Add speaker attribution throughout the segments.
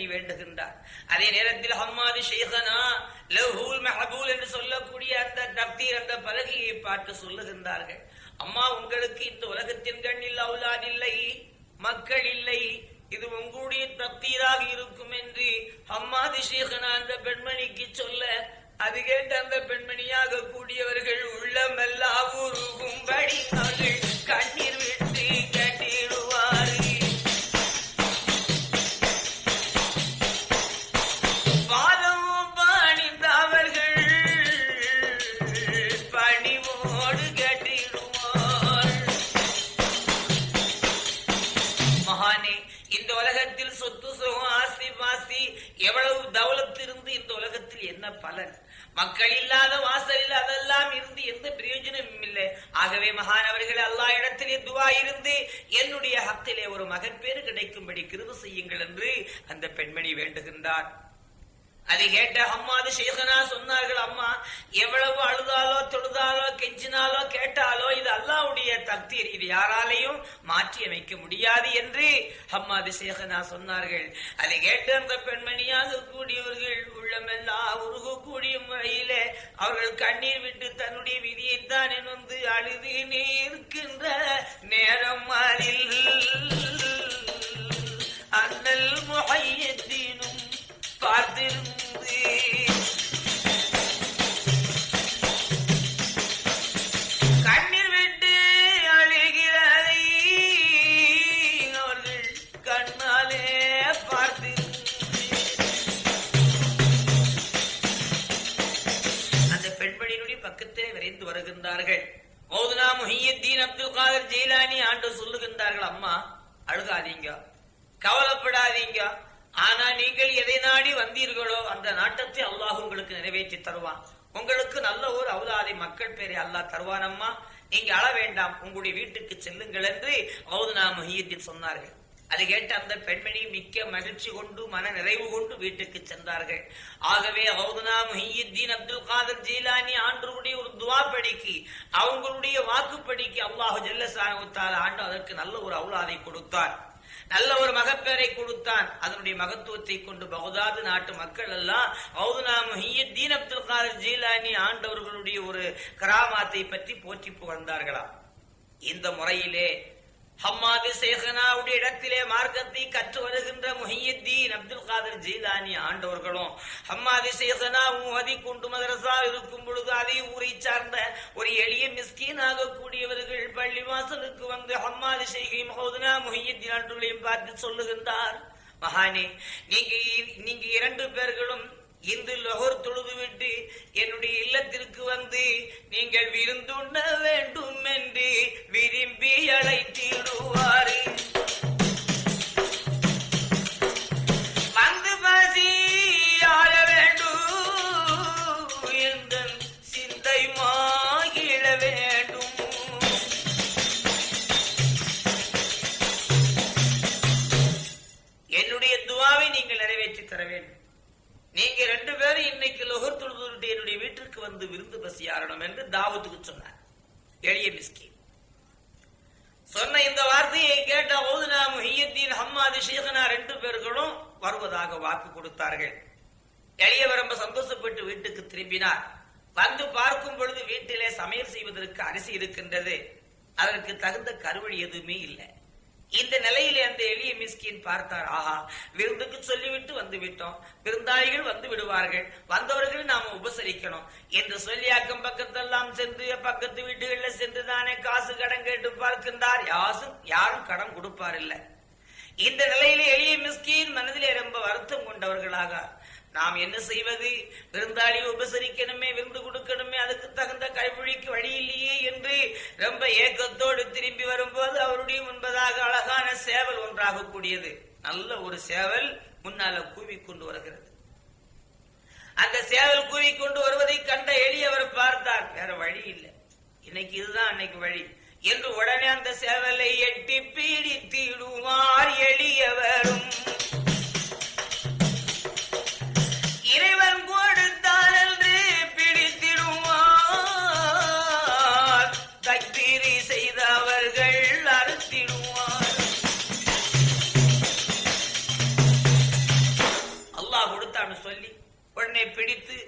Speaker 1: பெண்மணி வேண்டுகின்றார். அதே நேரத்தில் ஹம்மாது ஷேகனா லஹூல் மெஹபூல் என்று சொல்லக்கூடிய அந்த தப்தீர் அந்த பலகையை பார்த்து சொல்லுகின்றார்கள். அம்மா உங்களுக்கு இந்த உலகத்தின் கண்ணில் அவுலாத் இல்லை மக்கள் இல்லை இது உங்களுடைய தப்தீராக இருக்கும் என்று ஹம்மாது ஷேகனா அந்த பெண்மணிக்கு சொல்ல அது கேட்டு அந்த பெண்மணியாக கூடியவர்கள் உள்ளமெல்லாம் உருகும்படி அவர்கள் கண்ணீர் விட. மக்கள் இல்லாத வாசலில் அதெல்லாம் இருந்து எந்த பிரயோஜனமும் இல்லை. ஆகவே மகானவர்கள் அல்லா இடத்திலே துவா இருந்து என்னுடைய ஹத்திலே ஒரு மகப்பேறு கிடைக்கும்படி கிருப செய்யுங்கள் என்று அந்த பெண்மணி வேண்டுகின்றார். அதை கேட்ட அம்மாது சேகனா சொன்னார்கள் அம்மா எவ்வளவு அழுதாலோ தொழுதாலோ கெஞ்சினாலோ கேட்டாலோ இது அல்லாவுடைய தக்தீர். இது யாராலையும் மாற்றி அமைக்க முடியாது என்று அம்மாது சேகனா சொன்னார்கள். அதை கேட்டு அந்த பெண்மணியாக கூடியவர்கள் உள்ளமெல்லாம் உருகக்கூடிய முறையிலே அவர்கள் கண்ணீர் விட்டு தன்னுடைய விதியைத்தான் வந்து அழுது நிற்கின்ற நேரம் அதில் அண்ணல் முகையத்தினும் பார்த்திருந்து கண்ணீர் விட்டு அழுகிறதை அவர்கள் கண்ணாலே பார்த்திருந்து. அந்த பெண்மணியினுடைய பக்கத்திலே விரைந்து வருகின்றார்கள். மௌதுனா முஹியத்தீன் அப்துல் காதர் ஜெயிலானி ஆண்டு சொல்லுகின்றார்கள் அம்மா அழுகாதீங்க கவலைப்படாதீங்க ஆனா நீங்கள் எதை நாடி வந்தீர்களோ அந்த நாட்டத்தை அல்லாஹ் உங்களுக்கு நிறைவேற்றி தருவான். உங்களுக்கு நல்ல ஒரு அவதாதி மக்கள் பேரை அல்லாஹ் தருவானம்மா. நீங்க அழ வேண்டாம். உங்களுடைய வீட்டுக்கு செல்லுங்கள் என்று மௌதுனா மஹியத்தில் சொன்னார்கள். அதை கேட்டு அந்த பெண்மணி மிக்க மகிழ்ச்சி கொண்டு மன நிறைவு கொண்டு வீட்டுக்கு சென்றார்கள். ஆகவே ஹவுதுனா முஹியுத்தீன் அப்துல் காதர் ஜீலானி ஆண்டருடைய ஒரு துவா படிக்கு அவங்களுடைய வாக்குப்படிக்கு அல்லாஹு ஜல்லசான ஆண்டு அதற்கு நல்ல ஒரு அவுலாதை கொடுத்தார். நல்ல ஒரு மகப்பேரை கொடுத்தான். அதனுடைய மகத்துவத்தை கொண்டு பகுதாது நாட்டு மக்கள் எல்லாம் ஹவுதுனா முஹியுத்தீன் அப்துல் காதர் ஜீலானி ஆண்டவர்களுடைய ஒரு கராமாத்தை பற்றி போற்றி புகழ்ந்தார்களாம். இந்த முறையிலே ஹம்மாது சேகனாவுடைய இடத்திலே மார்க்கத்தை கற்று வருகின்ற முஹியுத்தீன் அப்துல் காதர் ஜீலானி ஆண்டவர்களும் ஹம்மாது சேகனா மூஹதி குண்டு மதரசா இருக்கும் பொழுது அதே ஊரை சார்ந்த ஒரு எளிய மிஸ்கீனாக கூடியவர்கள் பள்ளி வாசலுக்கு வந்து ஹம்மாது சேகை மஹோதனா முஹியுத்தீன் ஆண்டுகளையும் பார்த்து சொல்லுகின்றார். மகானே நீங்க நீங்க இரண்டு பேர்களும் இந்து லொகர் தொழுதுவிட்டு என்னுடைய இல்லத்திற்கு வந்து நீங்கள் விருந்துண்ண வேண்டும் என்று விரும்பி அழைத்திடுவாரே. நீங்க ரெண்டு பேரும் இன்னைக்கு லொகர் தொழுதுட்டு என்னுடைய வீட்டிற்கு வந்து விருந்து பசியாரணும் என்று தாவத்துக்கு சொன்னார். எளிய மிஸ்கி சொன்ன இந்த வார்த்தையை கேட்ட ஓதுனா முஹியத்தீன் ஹம்மாதி ஷேகனா ரெண்டு பேர்களும் வருவதாக வாக்கு கொடுத்தார்கள். எளியவர் ரொம்ப சந்தோஷப்பட்டு வீட்டுக்கு திரும்பினார். வந்து பார்க்கும் பொழுது வீட்டிலே சமையல் செய்வதற்கு அரிசி இருக்கின்றது. அதற்கு தகுந்த கருவழி எதுவுமே இல்லை. இந்த நிலையிலே அந்த எளிய மிஸ்கின் பார்த்தார் ஆஹா விருந்துக்கு சொல்லிவிட்டு வந்து விட்டோம். விருந்தாளிகள் வந்து விடுவார்கள். வந்தவர்கள் நாம உபசரிக்கணும். என்று சொல்லி அக்கம் பக்கத்தெல்லாம் சென்று பக்கத்து வீடுகள்ல சென்று தானே காசு கடன் கேட்டு பார்க்கின்றார். யாசும் யாரும் கடன் கொடுப்பார் இல்ல. இந்த நிலையிலே எளிய மிஸ்கின் மனதிலே ரொம்ப வருத்தம் கொண்டவர்களாக நாம் என்ன செய்வது? விருந்தாளி உபசரிக்கணுமே விருந்து கொடுக்கணுமே அதுக்கு தகுந்த கைப்பிடிக்கு வழி இல்லையே என்று ரொம்ப ஏக்கத்தோடு திரும்பி வரும்போது அவருடைய முன்பதாக அழகான சேவல் ஒன்றாக கூடியது நல்ல ஒரு சேவல் முன்னால கூவி கொண்டு வருகிறது. அந்த சேவல் கூவி கொண்டு வருவதை கண்ட எளியவர் பார்த்தார் வேற வழி இல்லை. இன்னைக்கு இதுதான் அன்னைக்கு வழி. என்று உடனே அந்த சேவலை எட்டி பீடித்திடுவார் எளியவரும். அல்லாஹ் கொடுத்தான்னு சொல்லி உடனே பிடித்து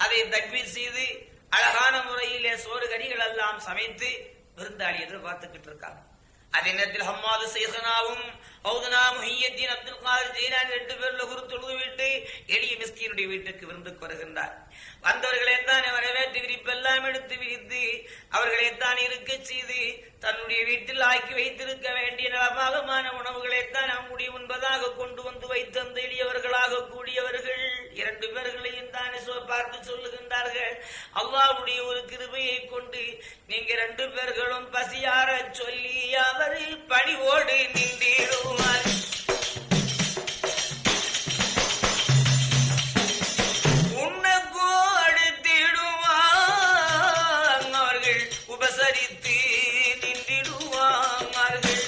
Speaker 1: அதை தக்வீர் செய்து அழகான முறையிலே சோறு கனிகள் எல்லாம் சமைத்து விருந்தாளி எதிர்பார்த்துக்கிட்டு இருக்காங்க. அதே நேரத்தில் ஹம்மாது செய்கனாவும் ஹவுதனா முஹியத்தீன் அப்துல் காதர் ஜெயிலான் ரெண்டு பேர்ல குரு தொழுது விட்டு எளிய மிஸ்கினுடைய வீட்டுக்கு விருந்துக்கு வருகின்றார். வந்தவர்களை தான் வரவேற்று விரிப்பெல்லாம் எடுத்து விரித்து அவர்களை தான் இருக்க செய்து தன்னுடைய வீட்டில் ஆக்கி வைத்திருக்க வேண்டிய நலபாகமான உணவுகளை தான் அவங்களுடைய முன்பதாக கொண்டு வந்து வைத்து அந்த எளியவர்களாக கூடியவர்கள் இரண்டு பேர்களையும் தானே பார்த்து சொல்லுகின்றார்கள். அல்லாவுடைய ஒரு கிருபையை கொண்டு நீங்க ரெண்டு பேர்களும் பசியார சொல்லி அவர் பணிவோடு நின்றீரோ? உன்னக்கோ உபசரித்து நின்றிடுவார்கள்.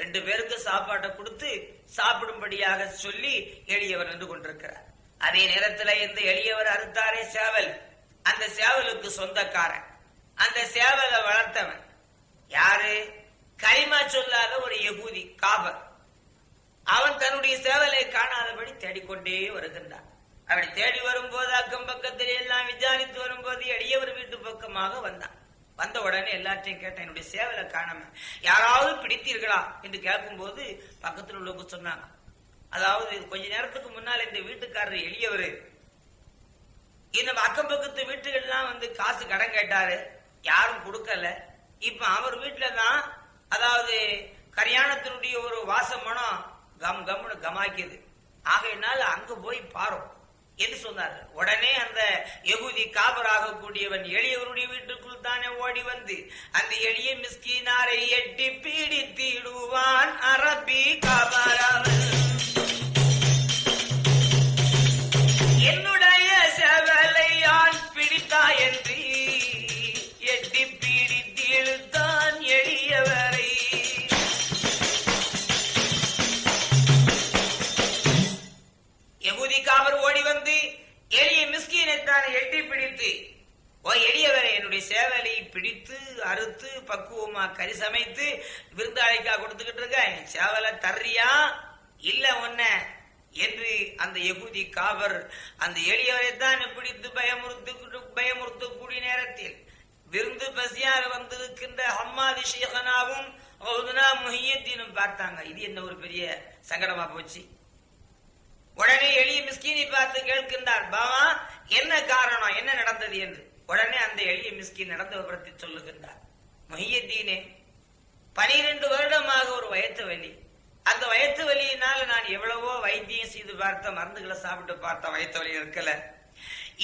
Speaker 1: ரெண்டு பேருக்கு சாப்பாட்டை கொடுத்து சாப்பிடும்படியாக சொல்லி எளியவர் நின்று கொண்டிருக்கிறார். அதே நேரத்துல இந்த எளியவர் அறுத்தாரே சேவல். அந்த சேவலுக்கு சொந்தக்காரன். அந்த சேவலை வளர்த்தவன். யாரு? கரிமா சொல்லாத ஒரு யகூதி காபர். அவன் தன்னுடைய சேவலை காணாதபடி தேடிக்கொண்டே வருகின்றான். அப்படி தேடி வரும்போது அக்கம் பக்கத்தில் எல்லாம் விசாரித்து வரும்போது எளியவர் வீட்டு பக்கமாக வந்தான். வந்த உடனே எல்லாத்தையும் கேட்டேன் என்னுடைய சேவலை காணாம யாராவது பிடித்தீர்களா? என்று கேட்கும்போது பக்கத்தில் உள்ளவங்க சொன்னாங்க. அதாவது கொஞ்ச நேரத்துக்கு முன்னால் இந்த வீட்டுக்காரர் எளியவர். இந்த அக்கம் பக்கத்து வீட்டுகள்லாம் வந்து காசு கடன் கேட்டாரு. யாரும் கொடுக்கல. இப்ப அவர் வீட்டுல தான் அதாவது கல்யாணத்தினுடைய ஒரு வாச மனம் கம் கம்னு கமாக்கியது ஆகையினால் அங்க போய் பாரும். என்று சொன்னார்? உடனே அந்த எகுதி காபராக கூடியவன் எளியவருடைய வீட்டுக்குள் தானே ஓடி வந்து அந்த எளிய மிஸ்கினாரை எட்டி பீடித்திடுவான் அரபி காபராவன் என்னுடைய ஓ எளியவரை என்னுடைய சேவலை பிடித்து அறுத்து பக்குவமா கறி சமைத்து விருந்தாளிக்கா கொடுத்துக்கிட்டு இருக்க என் சேவலை தர்றியா? இல்ல உன்ன. என்று அந்த எகுதி காவர் அந்த எளியவரை தான் பிடித்து பயமுறுத்து பயமுறுத்தக்கூடிய நேரத்தில் விருந்து பசியால் வந்திருக்கின்ற ஹம்மாதி ஷேகனாவும் ஹவுதுனா முஹியத்தீனும் பார்த்தாங்க. இது என்ன ஒரு பெரிய சங்கடமா போச்சு. உடனே எளிய மிஸ்கினி பார்த்து கேட்கின்றார் பாவா என்ன காரணம்? என்ன நடந்தது? என்று. உடனே அந்த எளிய மிஸ்கி நடந்த விபரத்தை சொல்லுகின்றார் மொஹியத்தீனே பனிரெண்டு வருடமாக ஒரு வயத்து வலி. அந்த வயத்து வலியினால நான் எவ்வளவோ வைத்தியம் செய்து பார்த்த மருந்துகளை சாப்பிட்டு பார்த்த வயத்து வலி இருக்கல.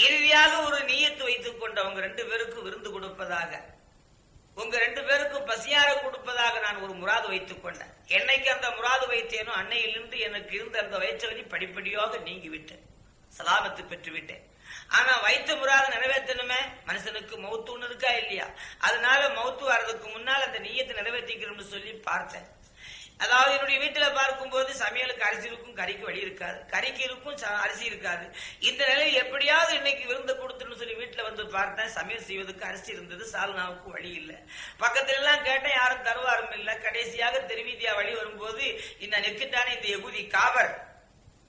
Speaker 1: இறுதியாக ஒரு நீயத்து வைத்துக் கொண்டு அவங்க ரெண்டு பேருக்கும் விருந்து கொடுப்பதாக உங்க ரெண்டு பேருக்கும் பசியார கொடுப்பதாக நான் ஒரு முராது வைத்துக் கொண்டேன். என்னைக்கு அந்த முராது வைத்தேனோ அன்னையிலிருந்து எனக்கு இருந்த அந்த வயிற்று வலி படிப்படியாக நீங்கிவிட்டேன் சலாபத்து சலாமத்து ஆனா வைத்த முறாத நிறைவேற்றணுமே? மனுஷனுக்கு மௌத்து ஒண்ணு இருக்கா இல்லையா? அதனால மௌத்து வர்றதுக்கு முன்னால் அந்த நீயத்தை நிறைவேற்றிக்கிறோம்னு சொல்லி பார்த்தேன். அதாவது என்னுடைய வீட்டுல பார்க்கும்போது சமையலுக்கு அரிசி இருக்கும் கறிக்கு வழி இருக்காது. கறிக்கு இருக்கும் ச- அரிசி இருக்காது. இந்த நிலையில் எப்படியாவது இன்னைக்கு விருந்து கொடுத்துன்னு சொல்லி வீட்டுல வந்து பார்த்தேன். சமையல் செய்வதற்கு அரிசி இருந்தது சால்னாவுக்கு வழி இல்லை. பக்கத்துல எல்லாம் கேட்டேன் யாரும் தருவாரும் இல்லை. கடைசியாக தெருவீதியா வழி வரும்போது இந்த நெக்கிட்டானே இந்த எகுதி காவர்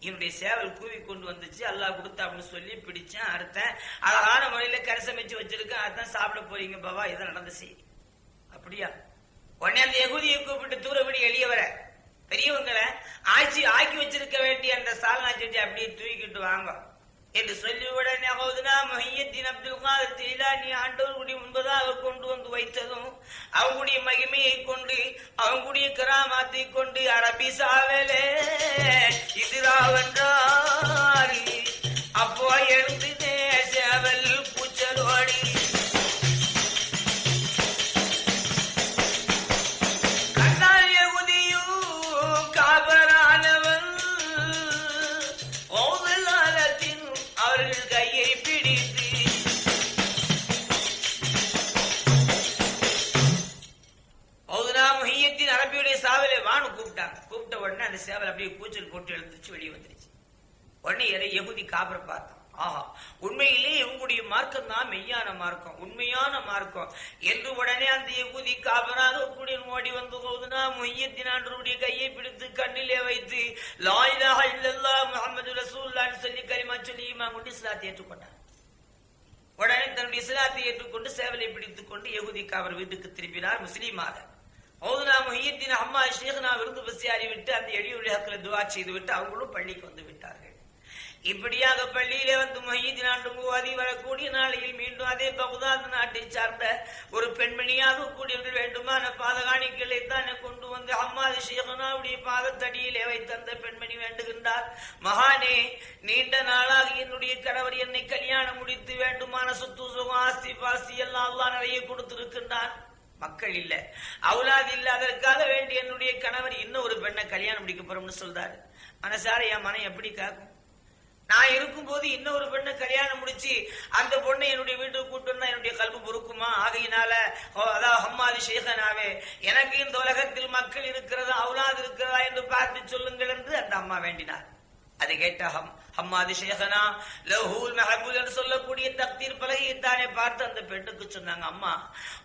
Speaker 1: என்னுடைய சேவல் கூவி கொண்டு வந்துச்சு. அல்லாஹ் கொடுத்தா அப்படின்னு சொல்லி பிடிச்சேன் அறுத்தேன். அழகான முறையில கறி வச்சிருக்கேன். அதான் சாப்பிட போறீங்க பாபா இது நடந்த செய்தி அப்படியா? உடனே அந்த எகுதியை கூப்பிட்டு தூரப்படி எளியவர பெரியவங்களை ஆட்சி ஆக்கி வச்சிருக்க வேண்டிய அந்த சால்னா செஞ்சு அப்படியே தூக்கிட்டு வாங்க. என்று சொல்லி உடனே ஹவுதுனா அப்துல் காதர் ஜெயிலானி ஆண்டவர்களுடைய முன்பதாக கொண்டு வந்து வைத்ததும் அவங்களுடைய மகிமையை கொண்டு அவங்களுடைய கிராமத்தை கொண்டு அரபி சாவலே இதுராவென்றார் அப்போ எழுந்து அப்புறம் பார்த்தோம். ஆஹா உண்மையிலே இவங்களுடைய மார்க்கம் தான் மெய்யான மார்க்கம் உண்மையான மார்க்கம். என்று உடனே அந்த யகுதி காபராக கூடிய ஓடி வந்து போகுதுனா முய்யத்தினாண்டருடைய கையை பிடித்து கண்ணிலே வைத்து லாயிலாக இல்லல்லா முகமது ரசூல்லான்னு சொல்லி கரிமா சொல்லி இமா கொண்டு இஸ்லாத்தை ஏற்றுக்கொண்டார். உடனே தன்னுடைய இஸ்லாத்தை ஏற்றுக்கொண்டு சேவலை பிடித்துக் கொண்டு யகுதிக்கு காவர் வீட்டுக்கு திரும்பினார் முஸ்லீமாக. ஓதுனா முஹியத்தின் அம்மா ஷேഖனா விருந்து பசியாரி விட்டு அந்த எளியுடைய துவா செய்து விட்டு அவங்களும் பள்ளிக்கு வந்து விட்டார்கள். இப்படியாக பள்ளியிலே வந்து மொஹீதின் ஆண்டு மூவாதி வரக்கூடிய நாளையில் மீண்டும் அதே பகுதாத் நாட்டை சார்ந்த ஒரு பெண்மணியாக கூடியவர்கள் வேண்டுமான பாதகாணிகளை தான் கொண்டு வந்து அம்மாது ஷேகனாவுடைய பாதத்தடியிலே வைத்து அந்த பெண்மணி வேண்டுகின்றார். மகானே நீண்ட நாளாக என்னுடைய கணவர் என்னை கல்யாணம் முடித்து வேண்டுமான சொத்து சுகம் ஆஸ்தி பாஸ்தி எல்லாம் அல்லாஹ் நிறைய கொடுத்திருக்கின்றான் மக்கள் இல்ல அவுலாது இல்ல அதற்காக வேண்டி என்னுடைய கணவர் இன்னும் ஒரு பெண்ணை கல்யாணம் முடிக்க போறோம்னு சொல்றாரு. மனசார என் மனம் எப்படி காக்கும்? நான் இருக்கும்போது இன்னொரு பெண்ணை கல்யாணம் முடிச்சு அந்த பொண்ணை என்னுடைய வீட்டுக்கு கூட்டு வந்தா என்னுடைய கல்வி பொறுக்குமா? ஆகையினால ஓ, அதாவது ஹம்மாதி ஷேகனாவே எனக்கு இந்த உலகத்தில் மக்கள் இருக்கிறதா அவுலாது இருக்கிறதா என்று பார்த்து சொல்லுங்கள் என்று அந்த அம்மா வேண்டினார். அதை கேட்ட ஹம் ஹம்மாதி ஷேகனா லஹூல் மெஹபூல் என்று சொல்லக்கூடிய தக்தீர் பலகையை தானே பார்த்து அந்த பெண்ணுக்கு சொன்னாங்க அம்மா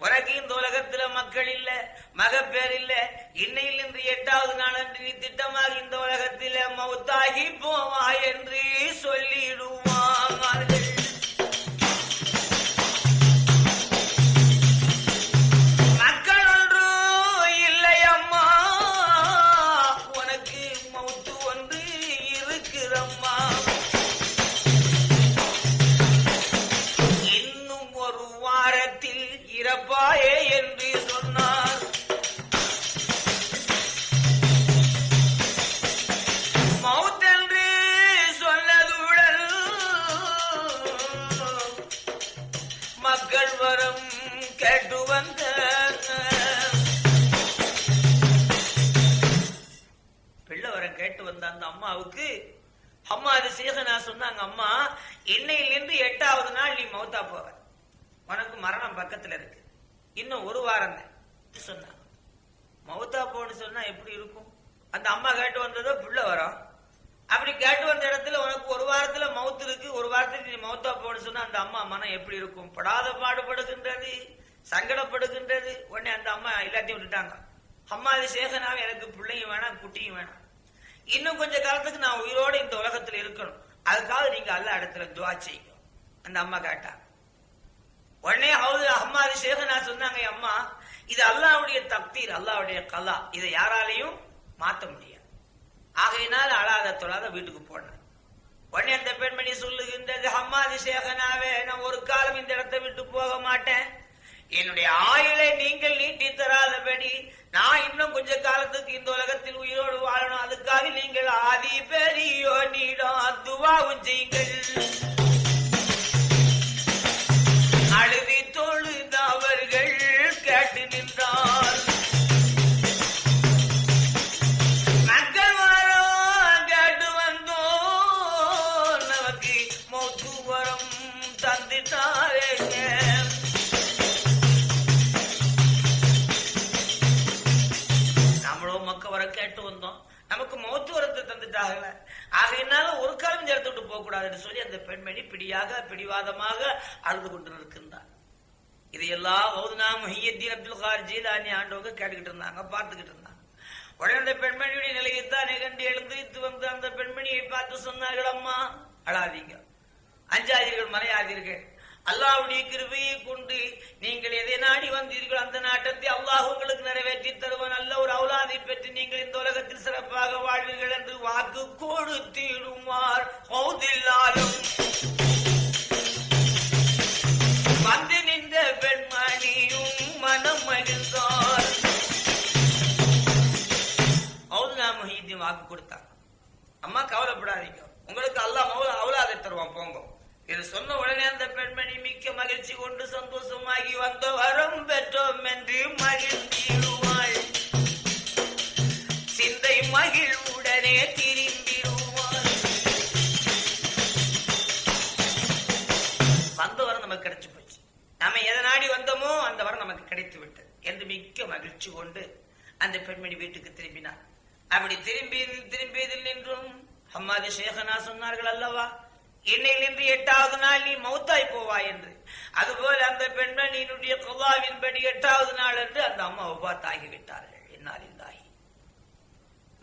Speaker 1: உனக்கு இந்த உலகத்துல மக்கள் இல்ல மகப்பேர் இல்ல. இன்னையில் இன்று எட்டாவது நாள் அன்று நீ திட்டமாக இந்த உலகத்தில மௌத்தாகி போவா என்று சொல்லிடுவார்கள் அம்மாவுக்கு? அம்மா அது சேகனா சொன்னாங்க அம்மா இன்னையிலிருந்து எட்டாவது நாள் நீ மௌத்தா போவ. உனக்கு மரணம் பக்கத்துல இருக்கு. இன்னும் ஒரு வாரம் தான். சொன்னாங்க. மௌத்தா போன்னு சொன்னா எப்படி இருக்கும்? அந்த அம்மா கேட்டு வந்ததோ புள்ள வரும் அப்படி கேட்டு வந்த இடத்துல உனக்கு ஒரு வாரத்துல மவுத்து இருக்கு ஒரு வாரத்துக்கு நீ மௌத்தா போன்னு சொன்னா அந்த அம்மா மனம் எப்படி இருக்கும்? படாத பாடுபடுகின்றது சங்கடப்படுகின்றது. உடனே அந்த அம்மா எல்லாத்தையும் விட்டுட்டாங்க. அம்மா அது சேகனாவே எனக்கு பிள்ளையும் வேணாம் குட்டியும் வேணாம். இன்னும் கொஞ்ச காலத்துக்கு நான் உயிரோட இந்த உலகத்துல இருக்கணும். அதுக்காக நீங்க அல்ல இடத்துல துவா செய்யும் அந்த அம்மா கேட்டா. உடனே ஹவுது அம்மா சேகனா சொன்னாங்க அம்மா இது அல்லாவுடைய தப்தீர் அல்லாவுடைய கலா. இதை யாராலையும் மாத்த முடியாது. ஆகையினால அழாத தொழாத வீட்டுக்கு போனேன் உடனே அந்த பெண்மணி சொல்லுகின்றது அம்மா சேகனாவே நான் ஒரு காலம் இந்த இடத்தை விட்டு போக மாட்டேன். என்னுடைய ஆயுளை நீங்கள் நீட்டி தராதபடி நான் இன்னும் கொஞ்ச காலத்துக்கு இந்த உலகத்தில் உயிரோடு வாழணும். அதுக்காக நீங்கள் ஆதி பெரியோ நீடம் துவாவும் செய்யுங்கள். நமக்கு வர கேட்டு வந்தோம். நமக்கு மௌத்து வரத்தை தந்துட்டாகல ஆகையினால ஒரு காலம் இந்த இடத்த விட்டு போக கூடாதுன்னு சொல்லி அந்த பெண்மணி பிடியாக பிடிவாதமாக அழுது கொண்டு நிற்கின்றார். இதையெல்லாம் ஓதுனா முஹியத்தீன் அப்துல் கார் ஜீலானி ஆண்டவங்க கேட்டுக்கிட்டு இருந்தாங்க பார்த்துக்கிட்டு இருந்தாங்க. உடனே அந்த பெண்மணியுடைய நிலையைத்தான் கண்டு எழுந்திரித்து வந்து அந்த பெண்மணியை பார்த்து சொன்னார்கள் அம்மா அழாதீங்க. அஞ்சாதீர்கள் மலையாதீர்கள் அல்லாஹ்வுடைய கிருபையை கொண்டு நீங்கள் எதை நாடி வந்தீர்கள் அந்த நாட்டத்தை அல்லாஹ் உங்களுக்கு நிறைவேற்றி தருவன். நல்ல ஒரு அவுலாதை பெற்று நீங்கள் இந்த உலகத்தில் சிறப்பாக வாழ்வீர்கள் என்று வாக்கு கொடுத்திடுமார். ஹவுதில்லாலும் வந்து நின்ற பெண்மணியும் மனம் மகிழ்ந்தார். அவுதுனா முஹீதீன் வாக்கு கொடுத்தார் அம்மா கவலைப்படாதீங்க. உங்களுக்கு அல்லாஹ் அவுலாதை தருவான். போங்க. இது சொன்ன உடனே அந்த பெண்மணி மிக்க மகிழ்ச்சி கொண்டு சந்தோஷமாகி வந்த வரம் பெற்றோம் என்று மகிழ்ந்திடுவாள். சிந்தை மகிழ்வுடனே திரும்பிடுவாள் வந்த வரம் நமக்கு கிடைச்சு போச்சு. நாம எதை நாடி வந்தோமோ அந்த வரம் நமக்கு கிடைத்து விட்டது என்று மிக்க மகிழ்ச்சி கொண்டு அந்த பெண்மணி வீட்டுக்கு திரும்பினார் அப்படி திரும்பி திரும்பியதில் நின்றும் அம்மாது சேகனா சொன்னார்கள் அல்லவா? இன்னையிலிருந்து எட்டாவது நாள் நீ மௌத்தாய் போவாய் என்று. அதுபோல அந்த பெண்மணியினுடைய குவாவின்படி எட்டாவது நாள் என்று அந்த அம்மா ஒவ்வாத்தாகிவிட்டார்கள் என்னால்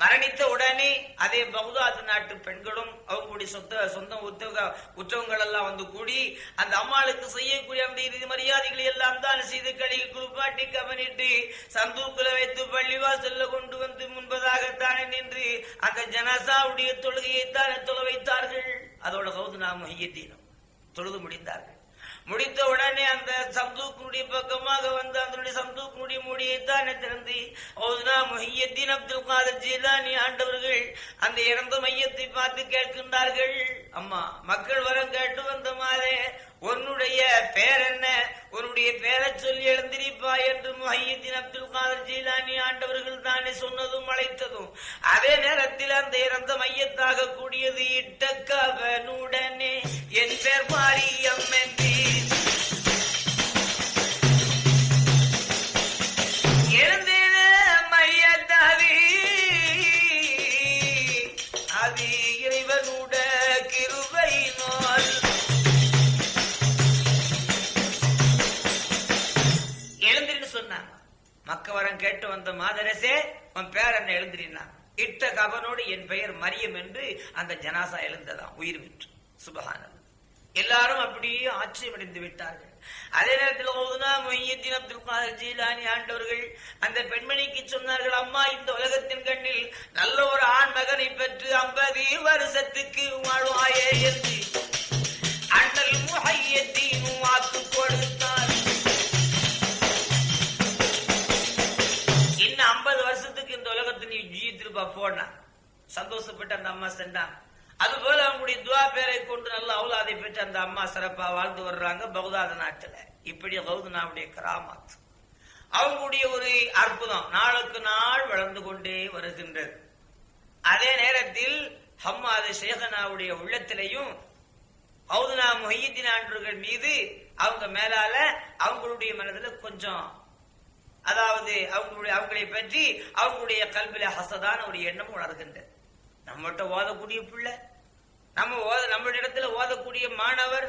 Speaker 1: மரணித்த உடனே அதே பகுதாது நாட்டு பெண்களும் அவங்களுடைய சொந்த சொந்த உத்தவ உற்றவங்கள் எல்லாம் வந்து கூடி அந்த அம்மாளுக்கு செய்யக்கூடிய அந்த இறுதி மரியாதைகளை எல்லாம் தான் செய்து கழுகி குளிப்பாட்டி கவனிட்டு சந்தூக்குல வைத்து பள்ளிவாசல்ல கொண்டு வந்து முன்பதாகத்தானே நின்று அந்த ஜனசாவுடைய தொழுகையைத்தானே தொலை வைத்தார்கள். அதோட கௌதுனா மொஹியத்தீனும் தொழுது முடிந்தார்கள். முடித்த உடனே அந்த சந்தூக்குடைய பக்கமாக வந்து அதனுடைய சந்தூக்குடைய மூடியை தானே திறந்து ஓதுனா முஹியத்தீன் அப்துல் காதர் ஜீலானி ஆண்டவர்கள் அந்த இறந்த மையத்தை பார்த்து கேட்கின்றார்கள். அம்மா மக்கள் வரம் கேட்டு வந்த மாதிரி உன்னுடைய பேர் என்ன? உன்னுடைய பேரை சொல்லி எழுந்திருப்பா என்று முஹையத்தீன் அப்துல் காதர் ஜீலானி ஆண்டவர்கள் தானே சொன்னதும் அழைத்ததும். அதே நேரத்தில் அந்த இறந்த மையத்தாக கூடியது இட்டக்கவனுடனே என் பேர் மாரியம் என்று மக்கவரம் கேட்டு வந்த மாதரசே உன் பேர் என்ன எழுந்திரினான் இட்ட கவனோடு என் பெயர் மரியம் என்று அந்த ஜனாசா எழுந்ததாம் உயிர் விற்று. சுபகானது எல்லாரும் அப்படியே ஆச்சரியமடைந்து விட்டார்கள். அதே நேரத்தில் ஓதுனா அப்துல் காதர் ஜீலானி ஆண்டவர்கள் அந்த பெண்மணிக்கு சொன்னார்கள் அம்மா இந்த உலகத்தின் கண்ணில் நல்ல ஒரு ஆண் மகனை பெற்று ஐம்பது வருஷத்துக்கு வாழ்வாயே என்று. அண்ணல் முஹையத்தின் போனா. சந்தோஷப்பட்டு அந்த அம்மா சென்றாங்க. அதுபோல அவங்களுடைய துவா பேரை கொண்டு நல்ல அவுலாதை பெற்று அந்த அம்மா சிறப்பா வாழ்ந்து வர்றாங்க பகுதாத நாட்டுல. இப்படி கௌதனாவுடைய கிராமத் அவங்களுடைய ஒரு அற்புதம் நாளுக்கு நாள் வளர்ந்து கொண்டே வருகின்றது. அதே நேரத்தில் ஹம்மாது சேகனாவுடைய உள்ளத்திலையும் ஹவுதுனா மொஹியத்தின் ஆண்டவர்கள் மீது அவங்க மேலால அவங்களுடைய மனதில் கொஞ்சம் அதாவது அவங்களுடைய அவங்களை பற்றி அவங்களுடைய கல்வில ஹசதான ஒரு எண்ணம் உணர்கின்றது நம்மகிட்ட ஓதக்கூடிய பிள்ளை நம்ம ஓத நம்ம இடத்துல ஓதக்கூடிய மாணவர்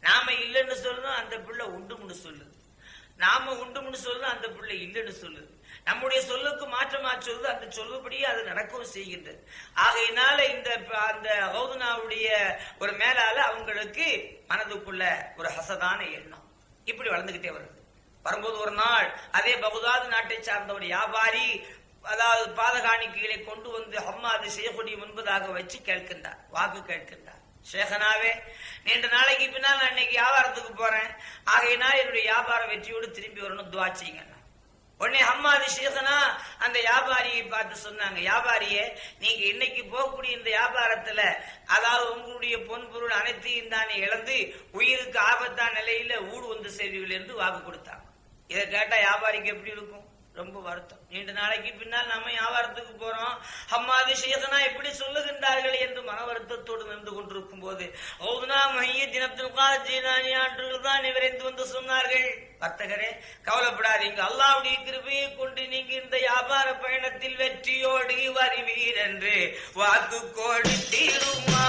Speaker 1: நாம இல்லைன்னு சொல்லணும் அந்த பிள்ளை உண்டும்னு சொல்லுது. நாம உண்டும்னு சொல்லணும் அந்த பிள்ளை இல்லைன்னு சொல்லுது. நம்முடைய சொல்லுக்கு மாற்றமா சொல்லுது அந்த சொல்லுபடியே அது நடக்கவும் செய்கின்றது. ஆகையினால இந்த அந்த ஹவுதுனாவுடைய ஒரு மேலால அவங்களுக்கு மனதுக்குள்ள ஒரு ஹசதான எண்ணம். இப்படி வளர்ந்துகிட்டே வருது. வரும்போது ஒரு நாள் அதே பகுதாது நாட்டை சார்ந்த ஒரு வியாபாரி அதாவது பாதகாணிக்கைகளை கொண்டு வந்து ஹம்மாது செய்யக்கூடிய முன்பதாக வச்சு கேட்கின்றார் வாக்கு கேட்கின்றார். சேகனாவே நீண்ட நாளைக்கு பின்னால் நான் இன்னைக்கு வியாபாரத்துக்கு போறேன். ஆகையினால் என்னுடைய வியாபார வெற்றியோடு திரும்பி வரணும் துவா செய்யுங்க உடனே ஹம்மாது சேகனா அந்த வியாபாரியை பார்த்து சொன்னாங்க வியாபாரியே நீங்க இன்னைக்கு போகக்கூடிய இந்த வியாபாரத்துல அதாவது உங்களுடைய பொன் பொருள் அனைத்தையும் தானே இழந்து உயிருக்கு ஆபத்தான நிலையில ஊடு வந்து செய்திகள் என்று வாக்கு கொடுத்தாங்க. இதை கேட்டா வியாபாரிக்கு எப்படி இருக்கும்? ரொம்ப வருத்தம். நீண்ட நாளைக்கு பின்னால் நம்ம வியாபாரத்துக்கு போறோம். அம்மாது சேகனா எப்படி சொல்லுகின்றார்கள் என்று மன வருத்தத்தோடு நின்று கொண்டிருக்கும் போது ஓதுனா மைய தினத்தில் ஜீனானி ஆண்டுகள் தான் விரைந்து வந்து சொன்னார்கள். வர்த்தகரே கவலைப்படாதீங்க. அல்லாவுடைய கிருபையை கொண்டு நீங்க இந்த வியாபார பயணத்தில் வெற்றியோடு வருவீர் என்று. வாக்கு கோடி தீருமா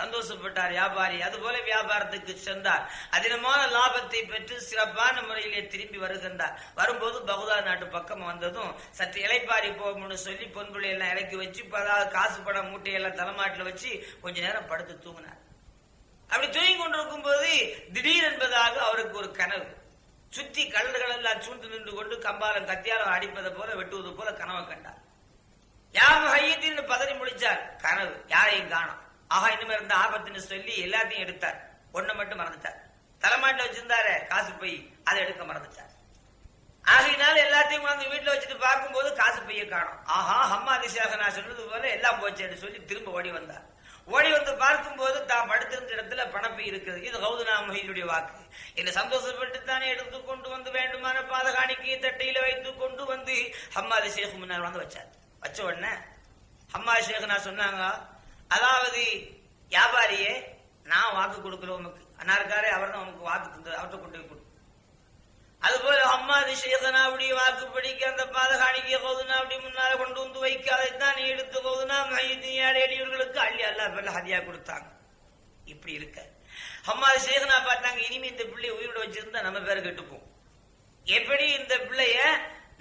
Speaker 1: சந்தோஷப்பட்டார் வியாபாரி. அதுபோல வியாபாரத்துக்கு சென்றார். அதிகமான லாபத்தை பெற்று சிறப்பான முறையிலே திரும்பி வருகின்றார். வரும்போது பகுதா நாட்டு பக்கம் வந்ததும் சற்று இலைப்பாரி போகும்னு சொல்லி பொன்புள்ளை எல்லாம் இறக்கி வச்சு அதாவது காசு பணம் மூட்டையெல்லாம் தலைமாட்டில் வச்சு கொஞ்ச நேரம் படுத்து தூங்கினார். அப்படி தூங்கி கொண்டிருக்கும் போது திடீர் என்பதாக அவருக்கு ஒரு கனவு. சுத்தி கல்லர்கள் எல்லாம் சூழ்ந்து நின்று கொண்டு கம்பாலம் கத்தியாலம் அடிப்பதை போல வெட்டுவது போல கனவை கண்டார். யார் ஹையத்தின்னு பதறி முடிச்சார் கனவு. யாரையும் காணும். ஆஹா இனிமே இருந்த ஆபத்துன்னு சொல்லி எல்லாத்தையும் எடுத்தார். ஒண்ணு மட்டும் மறந்துட்டார். தலைமாட்டில் வச்சிருந்தாரு காசு போய் அதை எடுக்க மறந்துட்டார். ஆகையினால எல்லாத்தையும் வந்து வீட்டுல வச்சுட்டு பார்க்கும்போது காசு பைய காணும். ஆஹா அம்மா அதிசயாக நான் சொன்னது போல எல்லாம் போச்சேன்னு சொல்லி திரும்ப ஓடி வந்தார். ஓடி வந்து பார்க்கும்போது தான் படுத்திருந்த இடத்துல பணப்பை இருக்கிறது. இது கௌதனா மொஹினுடைய வாக்கு. என்னை சந்தோஷப்பட்டு தானே எடுத்து கொண்டு வந்து வேண்டுமான பாதகாணிக்கு தட்டையில வைத்து கொண்டு வந்து ஹம்மாதி ஷேக் முன்னாடி வந்து வச்சார். வச்ச உடனே அம்மா ஷேகனா சொன்னாங்க அதாவது வியாபாரியே நான் வாக்கு கொடுக்கிறேன் உமக்கு அன்னாருக்காரே அவர் தான் உனக்கு வாக்கு தந்தது அவர்கிட்ட கொண்டு போய் அம்மா அதுபோல அப்படி வாக்கு பிடிக்க அந்த பாதகாணிக்க கௌதுனா அப்படி முன்னால கொண்டு வந்து வைக்க அதைத்தான் நீ எடுத்து கௌதுனா மையத்தியாரேடியவர்களுக்கு அள்ளி அல்லா பேர்ல ஹதியா கொடுத்தாங்க. இப்படி இருக்க. அம்மா ஷேகனா பார்த்தாங்க இனிமே இந்த பிள்ளையை உயிரோட வச்சிருந்தா நம்ம பேரை கெட்டுப்போம். எப்படி இந்த பிள்ளைய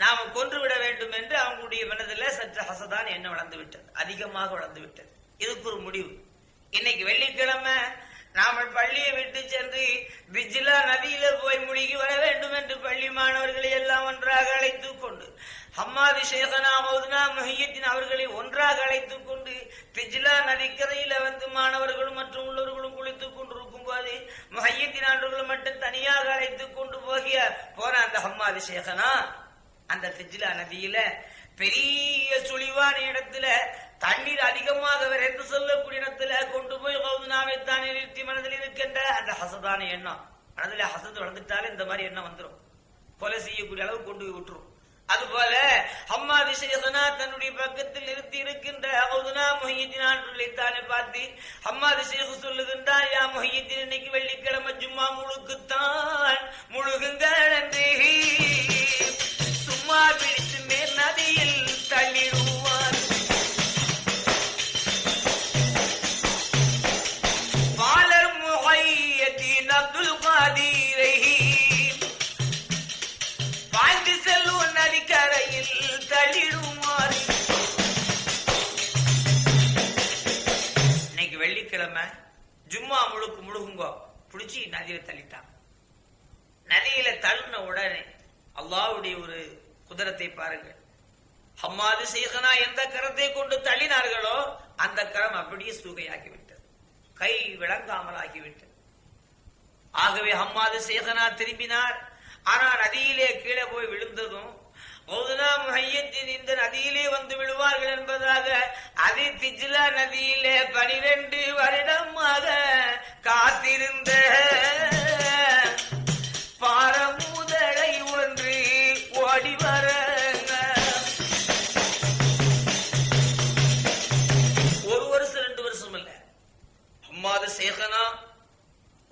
Speaker 1: நாம கொன்று விட வேண்டும் என்று அவங்களுடைய மனதில் சற்று ஹசதான் என்ன வளர்ந்து விட்டது. அதிகமாக வளர்ந்து விட்டது. இதுக்கு ஒரு முடிவு. இன்னைக்கு வெள்ளிக்கிழமை நாம பள்ளியை விட்டு சென்று பிஜிலா நதியில போய் முழுகி வர வேண்டும் என்று பள்ளி மாணவர்களை எல்லாம் ஒன்றாக அழைத்துக் கொண்டு ஹம்மாதி ஷேகனா மௌதுனா மஹியத்தின் அவர்களை ஒன்றாக அழைத்துக் கொண்டு பிஜிலா நதிக்கரையில வந்து மாணவர்களும் மற்றும் உள்ளவர்களும் குளித்துக் கொண்டிருக்கும் போது மஹியத்தின் ஆண்டவர்கள் மட்டும் தனியாக அழைத்துக் கொண்டு போகிய போன அந்த ஹம்மாதி ஷேகனா அந்த பிஜிலா நதியில பெரிய சுழிவான இடத்துல தண்ணீர் அதிகமாக என்று சொல்லக்கூடிய இடத்துல கொண்டு போய் கௌதுனாவை தானே நிறுத்தி மனதில் இருக்கின்ற அந்த ஹசதான எண்ணம். மனதில் ஹசத்து வளர்ந்துட்டாலே இந்த மாதிரி எண்ணம் வந்துடும் கொலை செய்யக்கூடிய அளவு கொண்டு போய் விட்டுரும். அதுபோல அம்மா திசையசனா தன்னுடைய பக்கத்தில் நிறுத்தி இருக்கின்ற கௌதுனா தானே பார்த்து அம்மா திசையகு சொல்லுகின்றார் யா மொஹியத்தின் இன்னைக்கு வெள்ளிக்கிழமை ஜும்மா முழுக்குத்தான் முழுகுங்க என்று. சும்மா பிடித்து ஜும்மா முழுக்கு முழுகுங்கோ. பிடிச்சி நதியில தள்ளிட்டான். நதியில தள்ளின உடனே அல்லாவுடைய ஒரு குதிரத்தை பாருங்கள். ஹம்மாது சேகனா எந்த கரத்தை கொண்டு தள்ளினார்களோ அந்த கரம் அப்படியே சூகையாகிவிட்டது. கை விளங்காமல் ஆகிவிட்டது. ஆகவே ஹம்மாது சேகனா திரும்பினார். ஆனா நதியிலே கீழே போய் விழுந்ததும் மௌதுனா முஹையத்தின் இந்த நதியிலே வந்து விடுவார்கள் என்பதாக அது திஜிலா நதியிலே பனிரெண்டு வருடமாக காத்திருந்த பாரமுதலை ஒன்று ஓடி வர. ஒரு வருஷம் ரெண்டு வருஷம் இல்ல. அம்மாத சேகனா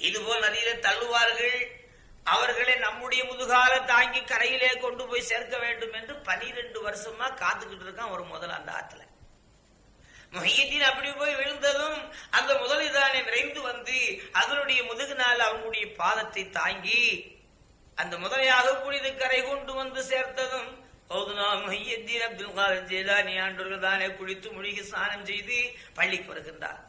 Speaker 1: இதுபோல் நதியில தள்ளுவார்கள். அவர்களை நம்முடைய முதுகால தாங்கி கரையிலே கொண்டு போய் சேர்க்க வேண்டும் என்று பனிரெண்டு வருஷமா காத்துக்கிட்டு இருக்கான் ஒரு முதல் அந்த ஆத்துல. மொஹியத்தின் அப்படி போய் விழுந்ததும் அந்த முதலிதானே விரைந்து வந்து அதனுடைய முதுகினால் அவனுடைய பாதத்தை தாங்கி அந்த முதலையாக புனித கரை கொண்டு வந்து சேர்த்ததும் கௌதுனா மொஹியத்தீன் அப்துல் காதர் ஜெயலானி ஆண்டவர்கள் தானே குளித்து முழுகி ஸ்நானம் செய்து பள்ளிக்கு வருகின்றார்.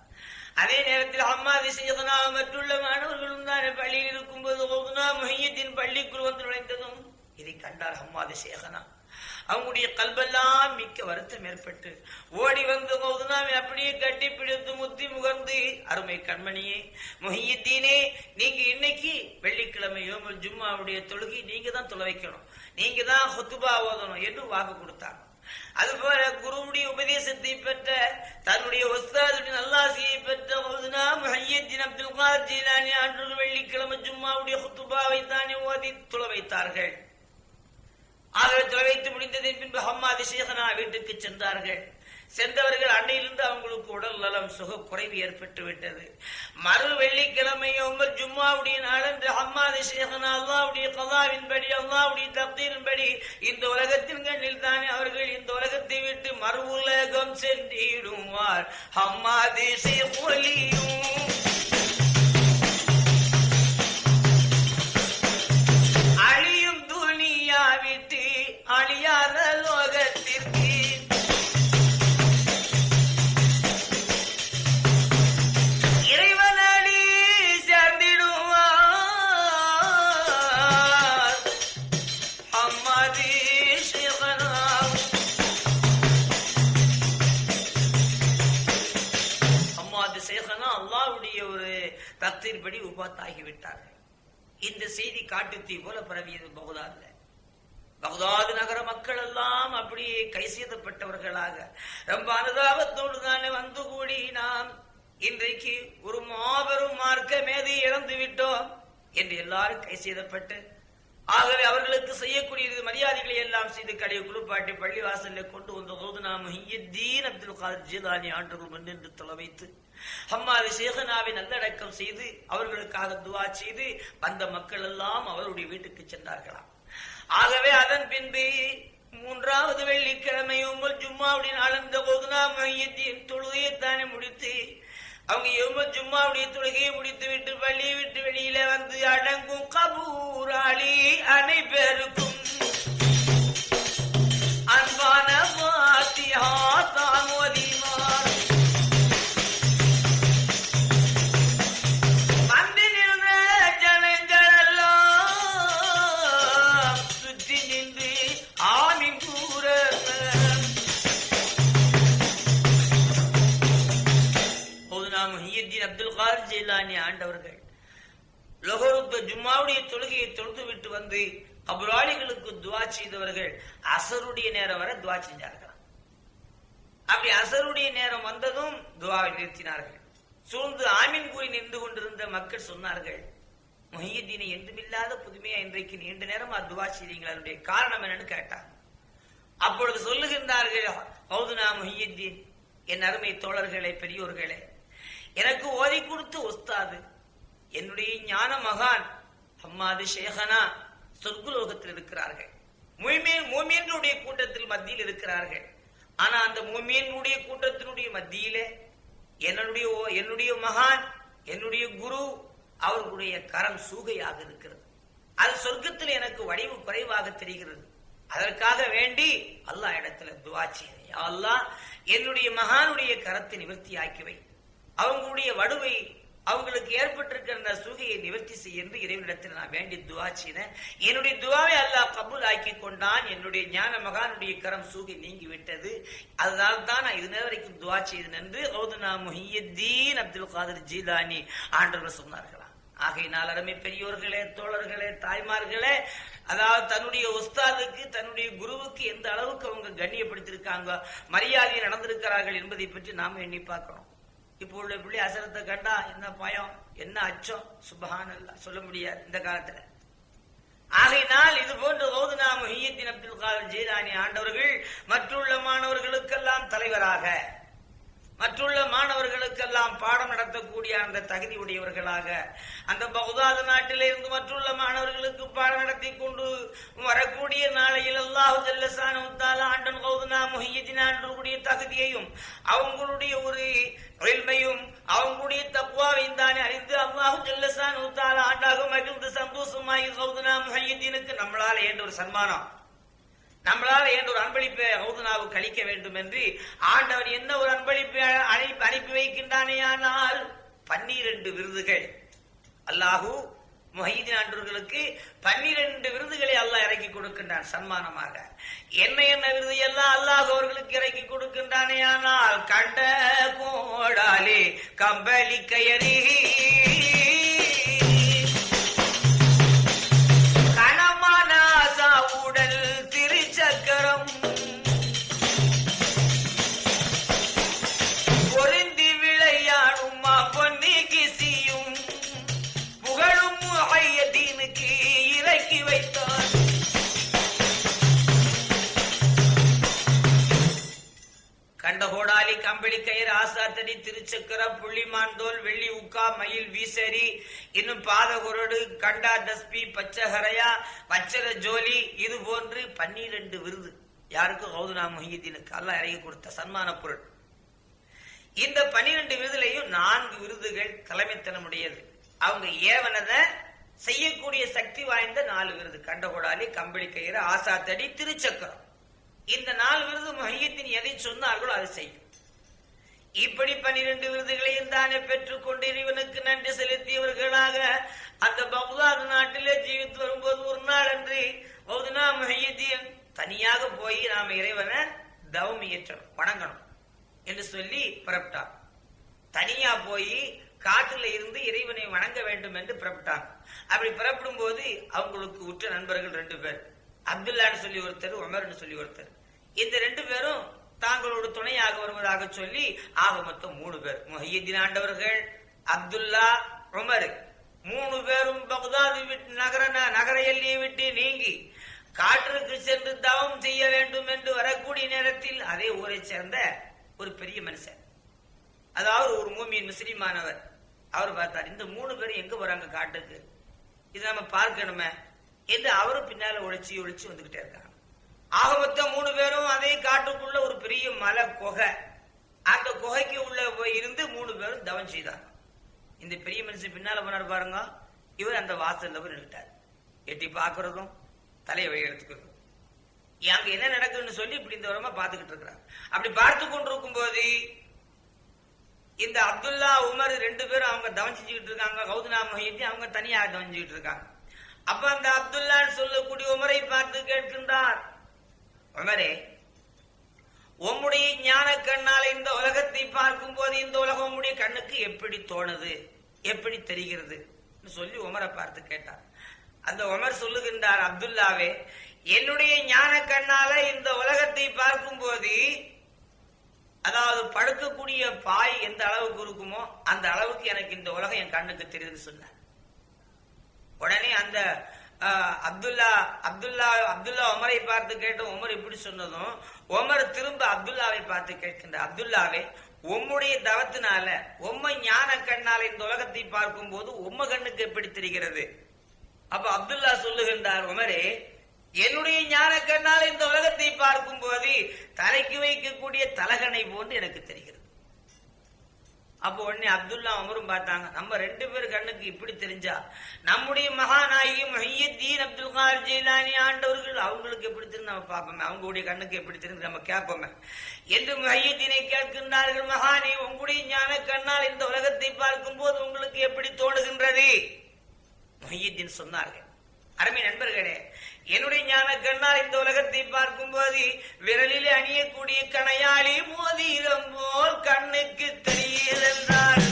Speaker 1: அதே நேரத்தில் அம்மாதி செய்தனா மற்றுள்ள மாணவர்களும் தான் பள்ளியில் இருக்கும்போது கௌதுனா மொஹியத்தின் பள்ளிக்குள் வந்து நுழைந்ததும் இதை கண்டார் அம்மாதி சேகனா அவங்களுடைய கல்வெல்லாம் மிக்க வருத்தம் ஏற்பட்டு ஓடி வந்து கௌதுனாவை அப்படியே கட்டி பிடித்து முத்தி முகர்ந்து அருமை கண்மணியே மொஹியத்தீனே நீங்க இன்னைக்கு வெள்ளிக்கிழமை யோமல் ஜும்மாவுடைய தொழுகை நீங்க தான் தொலை வைக்கணும். நீங்க தான் ஹொத்துபா ஓதணும் என்று வாக்கு கொடுத்தாங்க அதுபோல குருவுடைய உபதேசத்தை பெற்ற தன்னுடைய ஒஸ்தாதுடைய நல்லாசியை பெற்ற கௌதுனா முஹையத்தின் அப்துல் கார் ஜீலானி அன்று வெள்ளிக்கிழமை ஜும்மாவுடைய ஹுத்துபாவை தானே ஓதி தொலை வைத்தார்கள். ஆகவே தொலை வைத்து முடிந்ததின் பின்பு ஹம்மாதி சேகனா வீட்டுக்கு சென்றார்கள். சென்றவர்கள் அன்னையிலிருந்து அவங்களுக்கு உடல் நலம் சுக குறைவு ஏற்பட்டு விட்டது. மறு வெள்ளிக்கிழமை உங்கள் ஜும்மாவுடைய நாளன்று அம்மாதி சேகனா அல்லாவுடைய கதாவின்படி அல்லாவுடைய தப்தீரின்படி இந்த உலகத்தின் கண்ணில் தானே அவர்கள் இந்த உலகத்தை விட்டு மறு உலகம் சென்றிடுவார். அம்மாதி சேலியும் தத்தின்படி உபாத்தாகி விட்டார்கள். இந்த செய்தி காட்டுத்தீ போல பரவியது பகுதாதுல. பகுதாது நகர மக்கள் எல்லாம் அப்படியே கை செய்தப்பட்டவர்களாக ரொம்ப அனுதாபத்தோடு தானே வந்து கூடி நாம் இன்றைக்கு ஒரு மாபெரும் மார்க்க மேதை இழந்து விட்டோம் என்று எல்லாரும் கை செய்தப்பட்டு ஆகவே அவர்களுக்கு செய்யக்கூடிய மரியாதைகளை எல்லாம் செய்து கடையை குளிப்பாட்டி பள்ளிவாசலில் கொண்டு வந்த போது நாம் ஹியத்தீன் அப்துல் காதர் ஜீலானி ஆண்டுகள் முன்னின்று தொலைவைத்து வைத்து ஹம்மாது சேகனாவை நல்லடக்கம் செய்து அவர்களுக்காக துவா செய்து வந்த மக்கள் எல்லாம் அவருடைய வீட்டுக்கு சென்றார்களாம். ஆகவே அதன் பின்பு மூன்றாவது வெள்ளிக்கிழமை உங்கள் ஜும்மாவுடைய நாளந்த போது நாம் மையத்தின் தொழுகையைத்தானே முடித்து அவங்க எவ்வளோ ஜும்மாவுடைய தொழுகையை முடித்து விட்டு பள்ளியை விட்டு வெளியில வந்து அடங்கும் கபூராளி அனைவருக்கும் ஜும்மாவுடைய தொழுகையை தொழுது விட்டு வந்து கபராளிகளுக்கு துவா செய்தவர்கள் அசருடைய நேரம் வரை துவா செஞ்சார்கள் அப்படி அசருடைய நேரம் வந்ததும் துவாவை நிறுத்தினார்கள். சூழ்ந்து ஆமீன் கூறி நின்று கொண்டிருந்த மக்கள் சொன்னார்கள் மொஹியத்தீனை என்றுமில்லாத புதுமையா இன்றைக்கு நீண்ட நேரம் துவா செய்தீங்களா? அதனுடைய காரணம் என்னன்னு கேட்டார். அப்பொழுது சொல்லுகின்றார்கள் ஹவுதுனா மொஹியத்தீன் என் அருமை தோழர்களே பெரியோர்களே எனக்கு ஓதி கொடுத்து ஒஸ்தாது என்னுடைய ஞான மகான் அம்மாது ஷேகனா சொர்க்குலோகத்தில் இருக்கிறார்கள். மூமியன் மோமியனுடைய கூட்டத்தில் மத்தியில் இருக்கிறார்கள். ஆனா அந்த மோமியனுடைய கூட்டத்தினுடைய மத்தியில என்னுடைய ஓ- என்னுடைய மகான் என்னுடைய குரு அவர்களுடைய கரம் சூகையாக இருக்கிறது. அது சொர்க்கத்தில் எனக்கு வடிவு குறைவாக தெரிகிறது. அதற்காக வேண்டி அல்லாஹ் இடத்துல துவா செய்கிறேன். அல்லாஹ் என்னுடைய மகானுடைய கரத்தை நிவர்த்தி ஆக்கிவை அவங்களுடைய வடுவை அவங்களுக்கு ஏற்பட்டிருக்கிற அந்த சூகையை நிவர்த்தி செய்ய என்று இறைவனிடத்தில் நான் வேண்டி துவா செய்தேன். என்னுடைய துவாவை அல்லாஹ் கபூல் ஆக்கி கொண்டான். என்னுடைய ஞான மகானுடைய கரம் சூகை நீங்கி விட்டது அதனால தான் நான் இது நேரம் வரைக்கும் துவா செய்தேன் என்று ஓதுனா முஹியத்தீன் அப்துல் காதர் ஜீலானி ஆண்டவர் சொன்னார்களாம் ஆகையினால் அருமை பெரியோர்களே தோழர்களே தாய்மார்களே அதாவது தன்னுடைய உஸ்தாதுக்கு தன்னுடைய குருவுக்கு எந்த அளவுக்கு அவங்க கண்ணியப்படுத்திருக்காங்க மரியாதை நடந்திருக்கிறார்கள் என்பதை பற்றி நாம எண்ணி பார்க்கணும். இப்போ உள்ள பிள்ளை அசரத்தை கண்டா என்ன பயம்? என்ன அச்சம்? சுபஹான் சொல்ல முடியாது இந்த காலத்துல. ஆகையினால் இது போன்ற ஓதுனா முஹியத்தின் அப்துல் காதர் ஜீரானி ஆண்டவர்கள் மற்றுள்ள மாணவர்களுக்கெல்லாம் தலைவராக. மற்றுள்ள மாணவர்களுக்கெல்லாம் பாடம் நடத்தக்கூடிய அந்த தகுதி உடையவர்களாக அந்த பகுதாது நாட்டிலிருந்து மற்றுள்ள மாணவர்களுக்கு பாடம் நடத்தி கொண்டு வரக்கூடிய நாளையில் அல்லாஹு ஜல்லசான ஆண்டன் கௌதனா முஹியத்தின் தகுதியையும் அவங்களுடைய ஒரு எளிமையும் அவங்களுடைய தக்குவாவையும் தானே அறிந்து அல்லாஹு ஜல்லசான உத்தால ஆண்டாக மகிழ்ந்து சந்தோஷமாகி கௌதனா முஹியத்தினுக்கு நம்மளால் ஏன்ற ஒரு சன்மானம். நம்மளால் ஏன் ஒரு அன்பளிப்பை ஹவுதுனாவுக்கு அளிக்க வேண்டும் என்று ஆண்டவர் என்ன ஒரு அன்பளிப்பை அழைப்பு அனுப்பி வைக்கின்றானேயானால் பன்னிரண்டு விருதுகள். அல்லாஹு மொஹீதின் ஆண்டவர்களுக்கு பன்னிரண்டு விருதுகளை அல்லாஹ் இறக்கி கொடுக்கின்றான் சன்மானமாக. என்ன என்ன விருது எல்லாம் அல்லாஹ் அவர்களுக்கு இறக்கி கொடுக்கின்றானே ஆனால் கண்ட கோடாலே கம்பளி கயறி கயிறு திருச்சக்கர புள்ளிமான்தோல் வெள்ளி உக்கா மயில் வீசரி இன்னும் பாதகுரடு கண்டா தஸ்பி பச்சஹரையா பச்சர ஜோலி இது போன்று பன்னிரண்டு விருது. யாருக்கு? கௌதுனா முஹியத்தினுக்கு அல்ல இறங்கி கொடுத்த சன்மான பொருள். இந்த பன்னிரண்டு விருதுலையும் நான்கு விருதுகள் தலைமைத்தனமுடையது. அவங்க ஏவனத செய்யக்கூடிய சக்தி வாய்ந்த நாலு விருது. கண்டகோடாலி கம்பளி கயிறு ஆசாத்தடி திருச்சக்கரம். இந்த நாலு விருது மையத்தின் எதை சொன்னார்களோ அதை செய்யும். இப்படி பனிரெண்டு விருதுகளையும் தானே பெற்றுக்கொண்டு இறைவனுக்கு நன்றி செலுத்தியவர்களாக அந்த பகுதாது நாட்டிலே ஜீவித்து வரும்போது ஒரு நாள் அன்று பௌதுனா தனியாக போய் நாம இறைவனை தவம் இயற்றணும் வணங்கணும் என்று சொல்லி புறப்பட்டார். தனியா போய் காட்டுல இருந்து இறைவனை வணங்க வேண்டும் என்று புறப்பட்டாங்க அப்படி புறப்படும் போது அவங்களுக்கு உற்ற நண்பர்கள் ரெண்டு பேர். அப்துல்லான்னு சொல்லி ஒருத்தர் உமர்னு சொல்லி ஒருத்தர். இந்த ரெண்டு பேரும் தாங்களோடு துணையாக வருவதாக சொல்லி ஆக மொத்தம் மூணு பேர். முஹியத்தின் ஆண்டவர்கள் அப்துல்லா உமர். மூணு பேரும் பக்தாது விட்டு நகர நகர எல்லையை விட்டு நீங்கி காற்றுக்கு சென்று தவம் செய்ய வேண்டும் என்று வரக்கூடிய நேரத்தில் அதே ஊரை சேர்ந்த ஒரு பெரிய மனுஷன். அதாவது ஒரு மூமியின் முஸ்லிமானவர். அவர் பார்த்தார் இந்த மூணு பேரும் எங்க போறாங்க காட்டுக்கு? இது நம்ம பார்க்கணுமே. என்று அவரும் பின்னால ஒழிச்சு ஒழிச்சு வந்துகிட்டே இருக்காங்க. ஆக மொத்தம் மூணு பேரும் அதே காட்டு மலை குகை. அந்த குகைக்கு உள்ள போய் இருந்து மூணு பேரும் தவம் செய்தாங்க இந்த பெரிய மனுஷன் பின்னால போனார் பாருங்க. இவர் அந்த வாசல்ல போய் நின்றுட்டார் எட்டி பாக்குறதும் தலையை வழி எடுத்துக்கிறதும். அங்க என்ன நடக்குதுன்னு சொல்லி இப்படி இந்த வரமா பாத்துக்கிட்டு இருக்கிறார். அப்படி பார்த்து கொண்டிருக்கும் போது இந்த அப்துல்லா உமர் ரெண்டு பேரும் அவங்க தவம் செஞ்சுக்கிட்டு இருக்காங்க. கௌதனா மொஹியத்தி அவங்க தனியாக தவம் செஞ்சுக்கிட்டு இருக்காங்க. அப்ப அந்த அப்துல்லான்னு சொல்லக்கூடிய உமரை பார்த்து கேட்கின்றார். உமரே உம்முடைய ஞான கண்ணால் இந்த உலகத்தை பார்க்கும் போது இந்த உலகம் உம்முடைய கண்ணுக்கு எப்படி தோணுது? எப்படி தெரிகிறது? சொல்லி உமரை பார்த்து கேட்டார். அந்த உமர் சொல்லுகின்றார் அப்துல்லாவே என்னுடைய ஞான கண்ணால இந்த உலகத்தை பார்க்கும் போது அதாவது படுக்கக்கூடிய பாய் எந்த அளவுக்கு இருக்குமோ அந்த அளவுக்கு எனக்கு இந்த உலகம் என் கண்ணுக்கு தெரியுது சொன்னார். உடனே அந்த அப்துல்லா அப்துல்லா அப்துல்லா உமரை பார்த்து கேட்ட உமர் இப்படி சொன்னதும் உமர் திரும்ப அப்துல்லாவை பார்த்து கேட்கின்ற அப்துல்லாவே உம்முடைய தவத்தினால உம்ம ஞான கண்ணால இந்த உலகத்தை பார்க்கும் போது உம்ம கண்ணுக்கு எப்படி தெரிகிறது? அப்ப அப்துல்லா சொல்லுகின்றார் உமரே என்னுடைய ஞான கண்ணால் இந்த உலகத்தை பார்க்கும் போது தலைக்கு வைக்கக்கூடிய தலகனை போன்று எனக்கு தெரிகிறது. அப்போ உடனே அப்துல்லா அமரும் பார்த்தாங்க. நம்ம ரெண்டு பேர் கண்ணுக்கு இப்படி தெரிஞ்சா? நம்முடைய மகாநாயகி மஹியத்தீன் அப்துல் கார் ஜெயிலானி ஆண்டவர்கள் அவங்களுக்கு எப்படி தெரிஞ்சு நம்ம பார்ப்போமே? அவங்களுடைய கண்ணுக்கு எப்படி தெரிஞ்சு நம்ம கேட்போமே? என்று மஹியத்தீனை கேட்கின்றார்கள் மகானே உங்களுடைய ஞான கண்ணால் இந்த உலகத்தை பார்க்கும் போது உங்களுக்கு எப்படி தோணுகின்றது? மொஹியத்தின் சொன்னார்கள் அருமை நண்பர்களே என்னுடைய ஞான கண்ணால் இந்த உலகத்தை பார்க்கும் போது விரலில் அணியக்கூடிய கணையாளி மோதிரம் போல் கண்ணுக்கு தெரியலென்றார்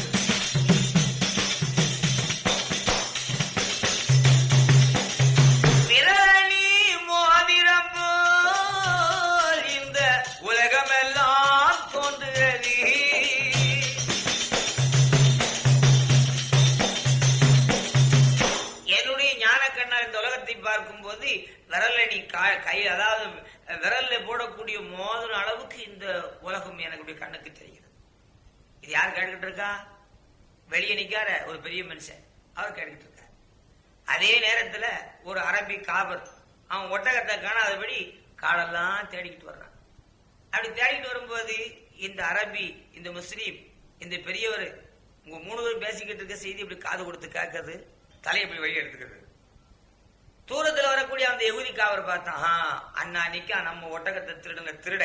Speaker 1: அதாவது விரல்ல போடக்கூடிய மோதிரம் அளவுக்கு இந்த உலகம் எனக்கு கண்ணுக்கு தெரிகிறது இது யார் கேட்டுக்கிட்டு இருக்கா? வெளியே நிக்கார ஒரு பெரிய மனுஷன். அவர் கேட்டுக்கிட்டு இருக்கார். அதே நேரத்துல ஒரு அரபி காபர் அவன் ஒட்டகத்தை காணாதபடி காலெல்லாம் தேடிக்கிட்டு வர்றான். அப்படி தேடிட்டு வரும்போது இந்த அரபி இந்த முஸ்லீம் இந்த பெரியவர் உங்க மூணு பேர் பேசிக்கிட்டு இருக்க செய்தி இப்படி காது கொடுத்து கேட்கறது தலையை இப்படி வழி எடுத்துக்கிறது. தூரத்தில் வரக்கூடிய அந்த எகுதி காவர் பார்த்தான் "ஆ, அண்ணா நிக்கா நம்ம ஒட்டகத்தை திருடுங்க திருட.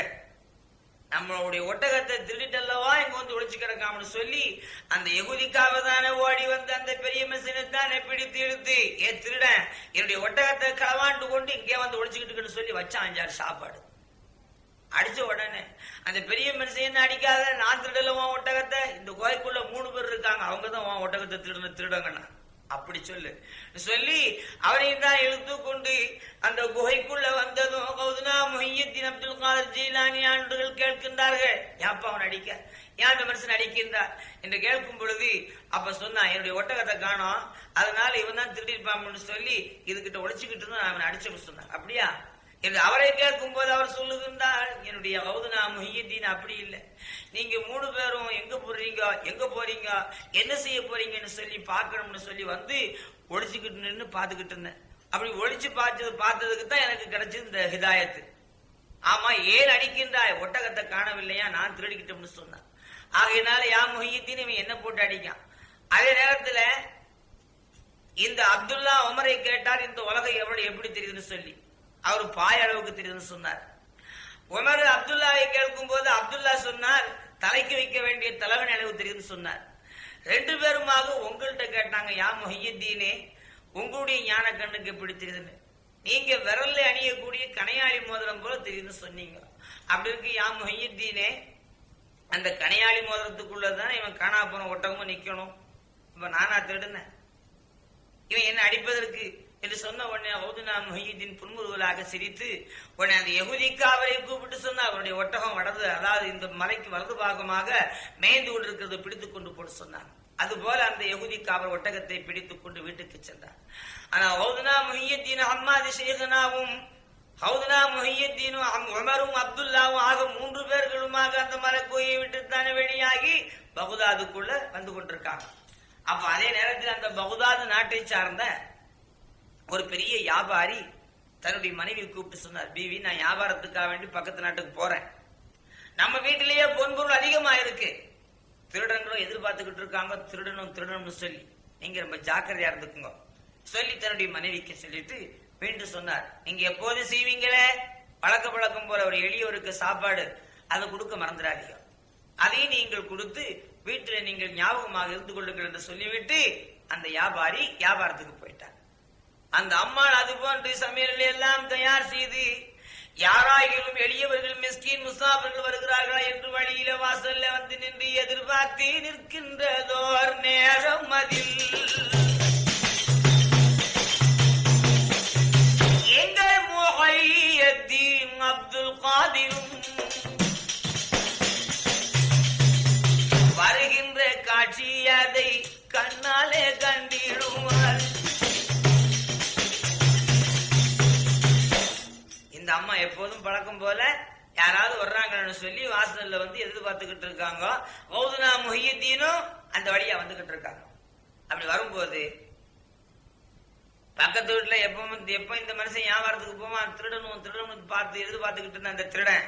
Speaker 1: நம்மளுடைய ஒட்டகத்தை திருடிட்டல்லவா இங்க வந்து ஒளிச்சு கிடக்காமனு சொல்லி அந்த எகுதிக்காக தானே ஓடி வந்து அந்த பெரிய மிஷினை தானே பிடித்து இழுத்து ஏ திருடன் என்னுடைய ஒட்டகத்தை களவாண்டு கொண்டு இங்கே வந்து ஒளிச்சுக்கிட்டு சொல்லி வச்சான் அஞ்சாறு சாப்பாடு. அடிச்ச உடனே அந்த பெரிய மனுஷன் அடிக்காத நான் திருடல உன் ஒட்டகத்தை? இந்த கோயிலுக்குள்ள மூணு பேர் இருக்காங்க அவங்க தான் உன் ஒட்டகத்தை திருடுன திருடங்கண்ணா. அப்படி சொல்லு. சொல்லி அவரையும் தான் இழுத்து கொண்டு அந்த குகைக்குள்ள வந்ததும் கௌதனா முஹியத்தின் அப்துல் காலர் ஜீலானி ஆண்டுகள் கேட்கின்றார்கள். யாப்பா அவன் அடிக்க? ஏன் அந்த மனுஷன் அடிக்கின்றார்? என்று கேட்கும் பொழுது அப்ப சொன்னான் என்னுடைய ஒட்டகத்தை காணோம். அதனால இவன் தான் திருடிருப்பான்னு சொல்லி இதுகிட்ட ஒழிச்சுக்கிட்டு இருந்தான் அவன் அடிச்சு சொன்னான். அப்படியா? என்று அவரை கேட்கும் போது அவர் சொல்லுகின்றார் என்னுடைய கௌதனா முஹியத்தீன் அப்படி இல்லை. நீங்க மூணு பேரும் எங்க போறீங்க எங்க போறீங்க என்ன செய்ய போறீங்கன்னு சொல்லி பார்க்கணும்னு சொல்லி வந்து ஒழிச்சுக்கிட்டு நின்று பார்த்துக்கிட்டு இருந்தேன். அப்படி ஒழிச்சு பார்த்தது பார்த்ததுக்கு தான் எனக்கு கிடைச்சது இந்த ஹிதாயத்து. ஆமா ஏன் அடிக்கின்றாய்? ஒட்டகத்தை காணவில்லையா? நான் திருடிக்கிட்டோம்னு சொன்னான். ஆகையினால யா முஹியத்தீன் இவன் என்ன போட்டு அடிக்கான்? அதே நேரத்துல இந்த அப்துல்லா உமரை கேட்டார் இந்த உலகம் எவ்வளவு எப்படி தெரியுதுன்னு சொல்லி. அவர் பாய் அளவுக்கு தெரியுதுன்னு சொன்னார். உமர் அப்துல்லாவை கேட்கும் போது அப்துல்லா சொன்னார் தலைக்கு வைக்க வேண்டிய தலைவன் அளவு தெரியுதுன்னு சொன்னார். ரெண்டு பேருமாக உங்கள்கிட்ட கேட்டாங்க யா மொஹியத்தீனே உங்களுடைய ஞான கண்ணுக்கு எப்படி தெரியுதுன்னு? நீங்க விரல்ல அணியக்கூடிய கனையாளி மோதிரம் போல தெரியுதுன்னு சொன்னீங்க. அப்படி இருக்கு யா மொஹியத்தீனே அந்த கனையாளி மோதிரத்துக்குள்ளதான் இவன் காணா போன ஒட்டகமும் நிக்கணும். இப்ப நானா திருடுனேன். இவன் என்ன அடிப்பதற்கு என்று சொன்ன உடனே ஹவுதுனா முஹியுddin புன்முறுவலாக சிரித்து உடனே அந்த யகுதிக்கு அவரை கூப்பிட்டு சொன்னா அவருடைய ஒட்டகம் வடது அதாவது இந்த மலைக்கு வலது பாகமாக மேய்ந்து கொண்டிருக்கிறது பிடித்து கொண்டு போட்டு சொன்னார். அதுபோல அந்த யகுதிக்கு அவர் ஒட்டகத்தை பிடித்துக் கொண்டு வீட்டுக்கு சென்றார். ஆனா ஹவுதுனா முஹியுddin அம்மாதி சேகனாவும் ஹவுதுனா முஹியுddீனும் அம் உமரும் அப்துல்லாவும் ஆக மூன்று பேர்களுமாக அந்த மலைக்கோயை விட்டு தானே வெளியாகி பகுதாதுக்குள்ள வந்து கொண்டிருக்காங்க. அப்ப அதே நேரத்தில் அந்த பகுதாது நாட்டை சார்ந்த ஒரு பெரிய வியாபாரி தன்னுடைய மனைவி கூப்பிட்டு சொன்னார் பிவி நான் வியாபாரத்துக்காக வேண்டி பக்கத்து நாட்டுக்கு போறேன். நம்ம வீட்டிலேயே பொன்பொருள் அதிகமா இருக்கு திருடன்களும் எதிர்பார்த்துக்கிட்டு இருக்காங்க. திருடனும் திருடனும் சொல்லி. நீங்க ரொம்ப ஜாக்கிரதையா இருந்துக்குங்க. சொல்லி தன்னுடைய மனைவிக்கு சொல்லிட்டு மீண்டும் சொன்னார் நீங்க எப்போதும் செய்வீங்களே? பழக்க பழக்கம் போல ஒரு எளியவருக்கு சாப்பாடு. அதை கொடுக்க மறந்துடாதீங்க. அதையும் நீங்கள் கொடுத்து வீட்டில் நீங்கள் ஞாபகமாக இருந்து கொள்ளுங்கள் என்று சொல்லிவிட்டு அந்த வியாபாரி வியாபாரத்துக்கு போயிட்டார். அந்த அம்மாள் அது போன்று சமையல் எல்லாம் தயார் செய்து யாராயிலும் எளியவர்கள் மிஸ்கின் முசாபர்கள் வருகிறார்களா என்று வழியில வாசல்ல வந்து நின்று எதிர்பார்த்து நிற்கின்றதோர் நேரம் அதில். சொல்லி வாசல்ல வந்து எதிர்பார்த்துக்கிட்டு இருக்காங்க. மௌதுனா முஹியத்தீனும் அந்த வழியா வந்துகிட்டு இருக்காங்க. அப்படி வரும்போது பக்கத்து வீட்டுல எப்பவும் எப்ப இந்த மனுஷன் வியாபாரத்துக்கு போவான் திருடணும் திருடணும் பார்த்து எதிர்பார்த்துக்கிட்டு இருந்த அந்த திருடன்.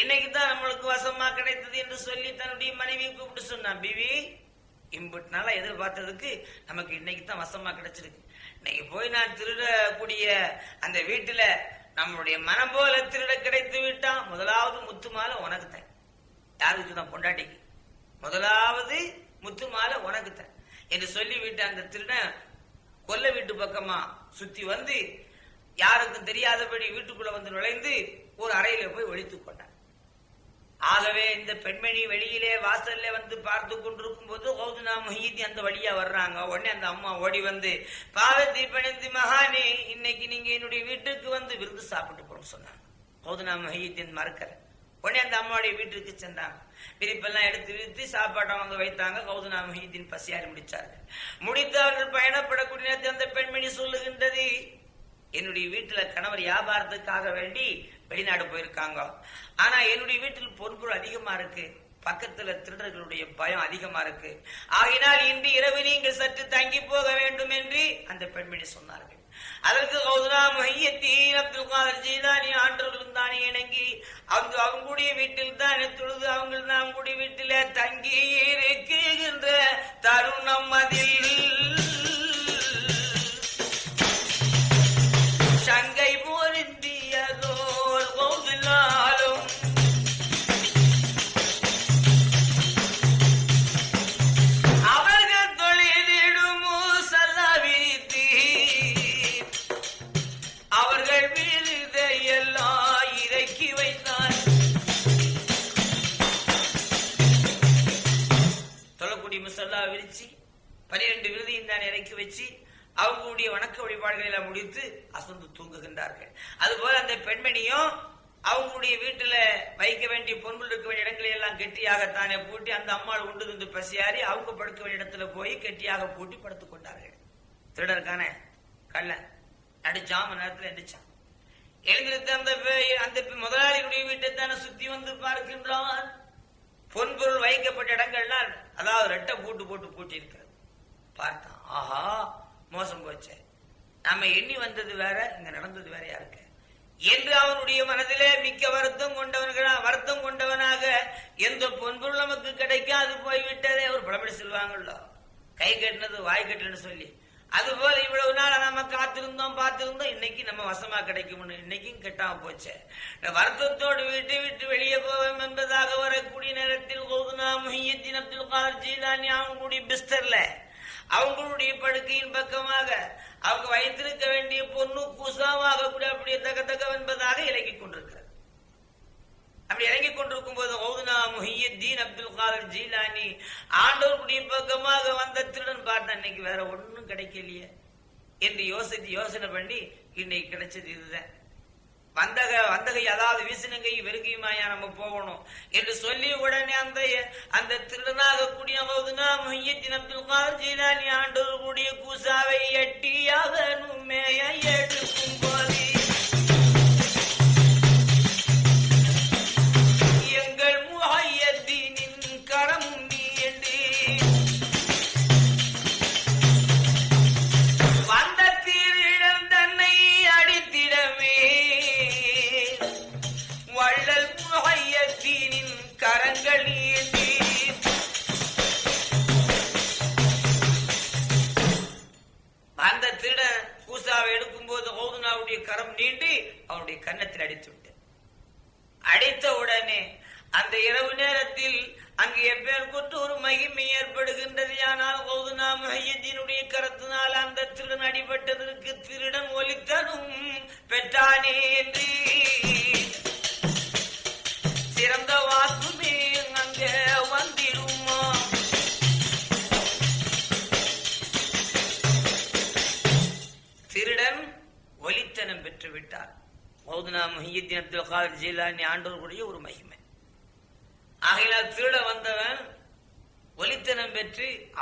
Speaker 1: இன்னைக்கு தான் நம்மளுக்கு வசமா கிடைத்தது என்று சொல்லி தன்னுடைய மனைவியை கூப்பிட்டு சொன்னான் பிவி இம்புட்னால எதிர்பார்த்ததுக்கு நமக்கு இன்னைக்கு தான் வசமா கிடைச்சிருக்கு. இன்னைக்கு போய் நான் திருடக்கூடிய அந்த வீட்டுல நம்மளுடைய மனம் போல திருட கிடைத்து விட்டான். முதலாவது முத்து மாலை உனக்கு தான். யாருக்கு தான் பொண்டாட்டிக்கு. முதலாவது முத்து மாலை உனக்கு தான். என்று சொல்லிவிட்டு அந்த திருடன் கொல்ல வீட்டு பக்கமா சுத்தி வந்து யாருக்கும் தெரியாதபடி வீட்டுக்குள்ள வந்து நுழைந்து ஒரு அறையில போய் ஒழித்துக் கொண்டான். ஆகவே இந்த பெண்மணி வெளியிலே வாசல்ல வந்து பார்த்து கொண்டிருக்கும் போது கௌதுனா முஹீதி அந்த வழியா வர்றாங்க. உடனே அந்த அம்மா ஓடி வந்து பாவத்தை பணிந்து மகானே இன்னைக்கு நீங்க என்னுடைய வீட்டுக்கு வந்து விருந்து சாப்பிட்டு போறோம் சொன்னாங்க. கௌதுனா முஹீத்தின் மறுக்கற உடனே அந்த அம்மாவுடைய வீட்டுக்கு சென்றாங்க. விரிப்பெல்லாம் எடுத்து விரித்து சாப்பாட்டை வந்து வைத்தாங்க. கௌதனா முஹீத்தின் பசியாரி முடிச்சார்கள். முடித்து அவர்கள் பயணப்படக்கூடிய நேரத்தில் அந்த பெண்மணி சொல்லுகின்றது என்னுடைய வீட்டுல கணவர் வியாபாரத்துக்காக வேண்டி வெளிநாடு போயிருக்காங்க. ஆனா என்னுடைய வீட்டில் பொறுப்பு அதிகமா இருக்கு. பக்கத்துல திருடர்களுடைய பயம் அதிகமா இருக்கு. ஆகினால் இன்று இரவு நீங்கள் சற்று தங்கி போக வேண்டும் என்று அந்த பெண்மணி சொன்னார்கள். அதற்கு கௌதரா மையத்தீன் அப்துல் காதர் ஜீலானி ஆண்டவர்களும் தானே இணங்கி அவங்க அவங்களுடைய வீட்டில் தானே தொழுது அவங்க அவங்களுடைய வீட்டில தங்கி இருக்கின்ற தருணம் அதில். பனிரெண்டு விருதியும் தான் இறக்கி வச்சு அவங்களுடைய வணக்க வழிபாடுகளை எல்லாம் முடித்து அசந்து தூங்குகின்றார்கள். அதுபோல அந்த பெண்மணியும் அவங்களுடைய வீட்டுல வைக்க வேண்டிய பொன்புள் இருக்க வேண்டிய இடங்களை எல்லாம் கெட்டியாகத்தானே பூட்டி அந்த அம்மாள் உண்டு தின்று பசியாரி அவங்க படுக்க வேண்டிய இடத்துல போய் கெட்டியாக பூட்டி படுத்துக் கொண்டார்கள். திருடருக்கான கல்ல நடுச்சாம நேரத்துல எந்திரிச்சான் எழுந்திருத்த அந்த அந்த முதலாளியுடைய வீட்டை தானே சுத்தி வந்து பார்க்கின்றான். பொன்பொருள் வைக்கப்பட்ட இடங்கள்லாம் அதாவது ரெட்டை பூட்டு போட்டு பூட்டி இருக்கிறது பார்த்தான். ஆஹா மோசம் போச்சே. நாம எண்ணி வந்தது வேற இங்க நடந்தது வேறையா இருக்கு என்று அவனுடைய மனதிலே மிக்க வருத்தம் கொண்டவர்களா வருத்தம் கொண்டவனாக எந்த பொன்பொருள் நமக்கு கிடைக்காது போய்விட்டதே ஒரு பழமொழி சொல்லுவாங்கல்ல கை கட்டினது வாய் கட்டலன்னு சொல்லி. அதுபோல இவ்வளவு நாள் நாம காத்திருந்தோம் பார்த்திருந்தோம் இன்னைக்கு நம்ம வசமா கிடைக்கும்னு இன்னைக்கும் கெட்டாம போச்சு. இந்த வருத்தத்தோடு விட்டு விட்டு வெளியே போவோம் என்பதாக வரக்கூடிய நேரத்தில் கோதுனா முஹியத்தின் அப்துல் காதர் ஜீலானி அவங்களுடைய பிஸ்தர்ல அவங்களுடைய படுக்கையின் பக்கமாக அவங்க வைத்திருக்க வேண்டிய பொண்ணு பூசாவாக கூட அப்படி தக என்பதாக இறங்கிக் கொண்டிருக்கிறது. அப்படி இறங்கிக் கொண்டிருக்கும் போது ஓதுனா முஹியத்தீன் அப்துல் காலர் ஜீலானி. ஆண்டவருடைய பக்கமாக வந்த திருடன் பார்த்தேன் இன்னைக்கு வேற ஒன்றும் கிடைக்கலையே. என்று யோசித்து யோசனை பண்ணி இன்னைக்கு கிடைச்சது இதுதான். வந்தக வந்தகை அதாவது வீசினங்கை வெறுகையுமாயா நம்ம போகணும் என்று சொல்லி உடனே அந்த அந்த திருநாக கூடிய மௌதுனா முஹியத்தின் அப்துல் காதர் ஜீலானி ஆண்டோர் கூடிய கூசாவை எட்டியாக மேய எடுக்கும் போதே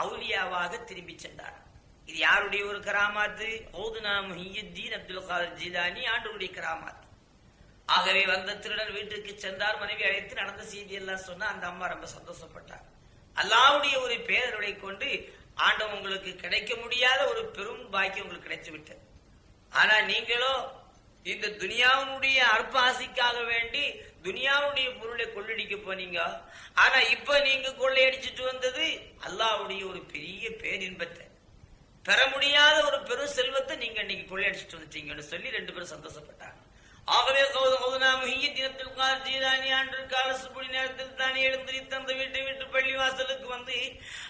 Speaker 1: அவுலியாவாக திரும்பி சென்றார். இது யாருடைய ஒரு கராமாத்து? ஓதுனா முஹியுத்தீன் அப்துல் காதர் ஜீலானி ஆண்டுடைய கராமாத்து. ஆகவே வந்த திருடன் வீட்டுக்கு சென்றார் மனைவி அழைத்து நடந்த செய்தி எல்லாம் சொன்னா அந்த அம்மா ரொம்ப சந்தோஷப்பட்டார். அல்லாவுடைய ஒரு பேரருளை கொண்டு ஆண்டவன் உங்களுக்கு கிடைக்க முடியாத ஒரு பெரும் பாக்கியம் உங்களுக்கு கிடைத்து விட்டது ஆனா நீங்களோ இந்த துனியாவுடைய அற்பாசிக்காக வேண்டி துனியாவுடைய பொருளை கொள்ளடிக்க போனீங்க. ஆனா இப்ப நீங்க கொள்ளையடிச்சிட்டு வந்தது அல்லாவுடைய ஒரு பெரிய பேரின்பத்தை. பெற முடியாத ஒரு பெரும் செல்வத்தை நீங்க இன்னைக்கு கொள்ளையடிச்சிட்டு வந்துட்டீங்கன்னு சொல்லி ரெண்டு பேரும் சந்தோஷப்பட்டாங்க. ஆகவே கௌதனா முஹியத்தினத்தில் கால் ஜீதானி ஆண்டு நேரத்தில் தானே எழுந்திரித்து அந்த வீட்டை விட்டு பள்ளி வாசலுக்கு வந்து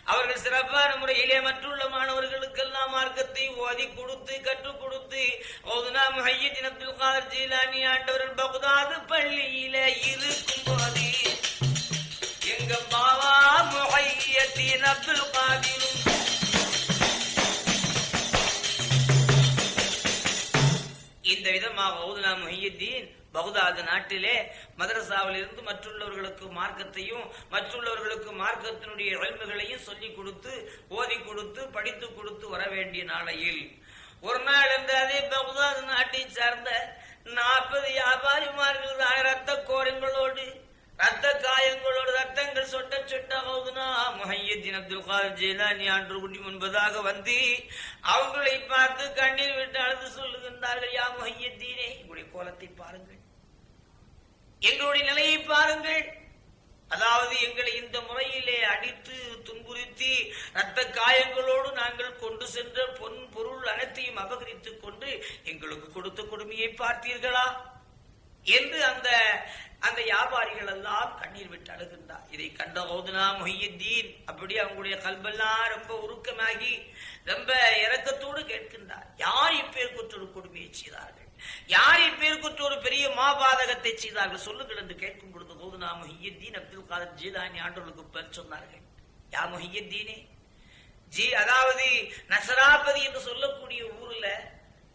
Speaker 1: அவர்கள் சிறப்பான முறையிலே மற்றுள்ள மாணவர்களுக்கெல்லாம் மார்க்கத்தை ஓதி கொடுத்து கற்றுக் கொடுத்து கௌதனா தினத்தில் கால் ஜீலானி ஆண்டவர்கள் பகுதாது பள்ளியில இருக்கும் போது எங்க பாவா முகைய தினத்தில் காதிரும் இந்த விதமாக ஓதுனா முஹியுத்தீன் பகுதாது நாட்டிலே மதரசாவில் இருந்து மற்றுள்ளவர்களுக்கு மார்க்கத்தையும் மற்றுள்ளவர்களுக்கு மார்க்கத்தினுடைய வலிமைகளையும் சொல்லிக் கொடுத்து ஓதி கொடுத்து படித்து கொடுத்து வர வேண்டிய நாளையில். ஒரு நாள் என்றாதே அதே பகுதாது நாட்டை சார்ந்த நாற்பது வியாபாரிமார்கள் ரத்த கோரங்களோடு ரத்த காயங்களோடு ரத்தங்கள் சொட்ட சொட்ட ஹவுதுனா முஹையத்தின் அப்துல் காதர் ஜெயலானி ஆண்டு குட்டி முன்பதாக வந்து அவங்களை பார்த்து கண்ணீர் விட்டு அழுது சொல்லுகின்றார்கள் யா முஹையத்தீனே எங்களுடைய கோலத்தை பாருங்கள். எங்களுடைய நிலையை பாருங்கள். அதாவது எங்களை இந்த முறையிலே அடித்து துன்புறுத்தி ரத்த காயங்களோடு நாங்கள் கொண்டு சென்ற பொன் பொருள் அனைத்தையும் அபகரித்துக் கொண்டு எங்களுக்கு கொடுத்த கொடுமையை பார்த்தீர்களா? என்று அந்த அந்த வியாபாரிகள் எல்லாம் கண்ணீர் விட்டு அழுகின்றார். இதை கண்ட ஓதுனா மொஹியுத்தீன் அப்படி அவங்களுடைய கல்வெல்லாம் ரொம்ப உருக்கமாகி ரொம்ப இறக்கத்தோடு கேட்கின்றார். யார் இப்பேர் ஒரு கொடுமையை செய்தார்கள்? யார் இப்பேர் ஒரு பெரிய மாபாதகத்தை செய்தார்கள்? சொல்லுங்கள் என்று கேட்கும் பொழுது ஓதுனா மொஹியுத்தீன் அப்துல் காதர் ஜீதானி ஆண்டவர்களுக்கு பேர் சொன்னார்கள். யா மொஹியுத்தீனே? ஜி அதாவது நசராபதி என்று சொல்லக்கூடிய ஊர்ல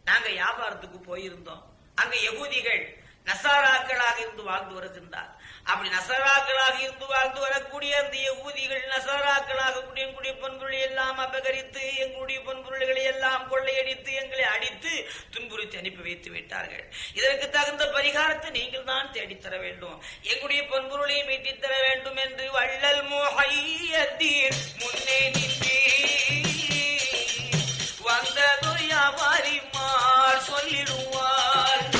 Speaker 1: நாங்க வியாபாரத்துக்கு போயிருந்தோம். அங்க யகூதிகள் நசாராக்களாக இருந்து வாழ்ந்து வருகின்றார். அப்படி நசராக்களாக இருந்து வாழ்ந்து வரக்கூடிய அந்த ஊதிகள் நசாராக்களாக கூடிய எங்களுடைய பொன்பொருளை எல்லாம் அபகரித்து எங்களுடைய பொன்பொருள்களை எல்லாம் கொள்ளையடித்து எங்களை அடித்து துன்புறுத்தி அனுப்பி வைத்து விட்டார்கள். இதற்கு தகுந்த பரிகாரத்தை நீங்கள் தான் தேடித்தர வேண்டும். எங்களுடைய பொன்பொருளை மீட்டித்தர வேண்டும் என்று வள்ளல் மோஹையத்தீன் முன்னே நின்றே. வந்தது வியாபாரிமார் சொல்லிடுவார்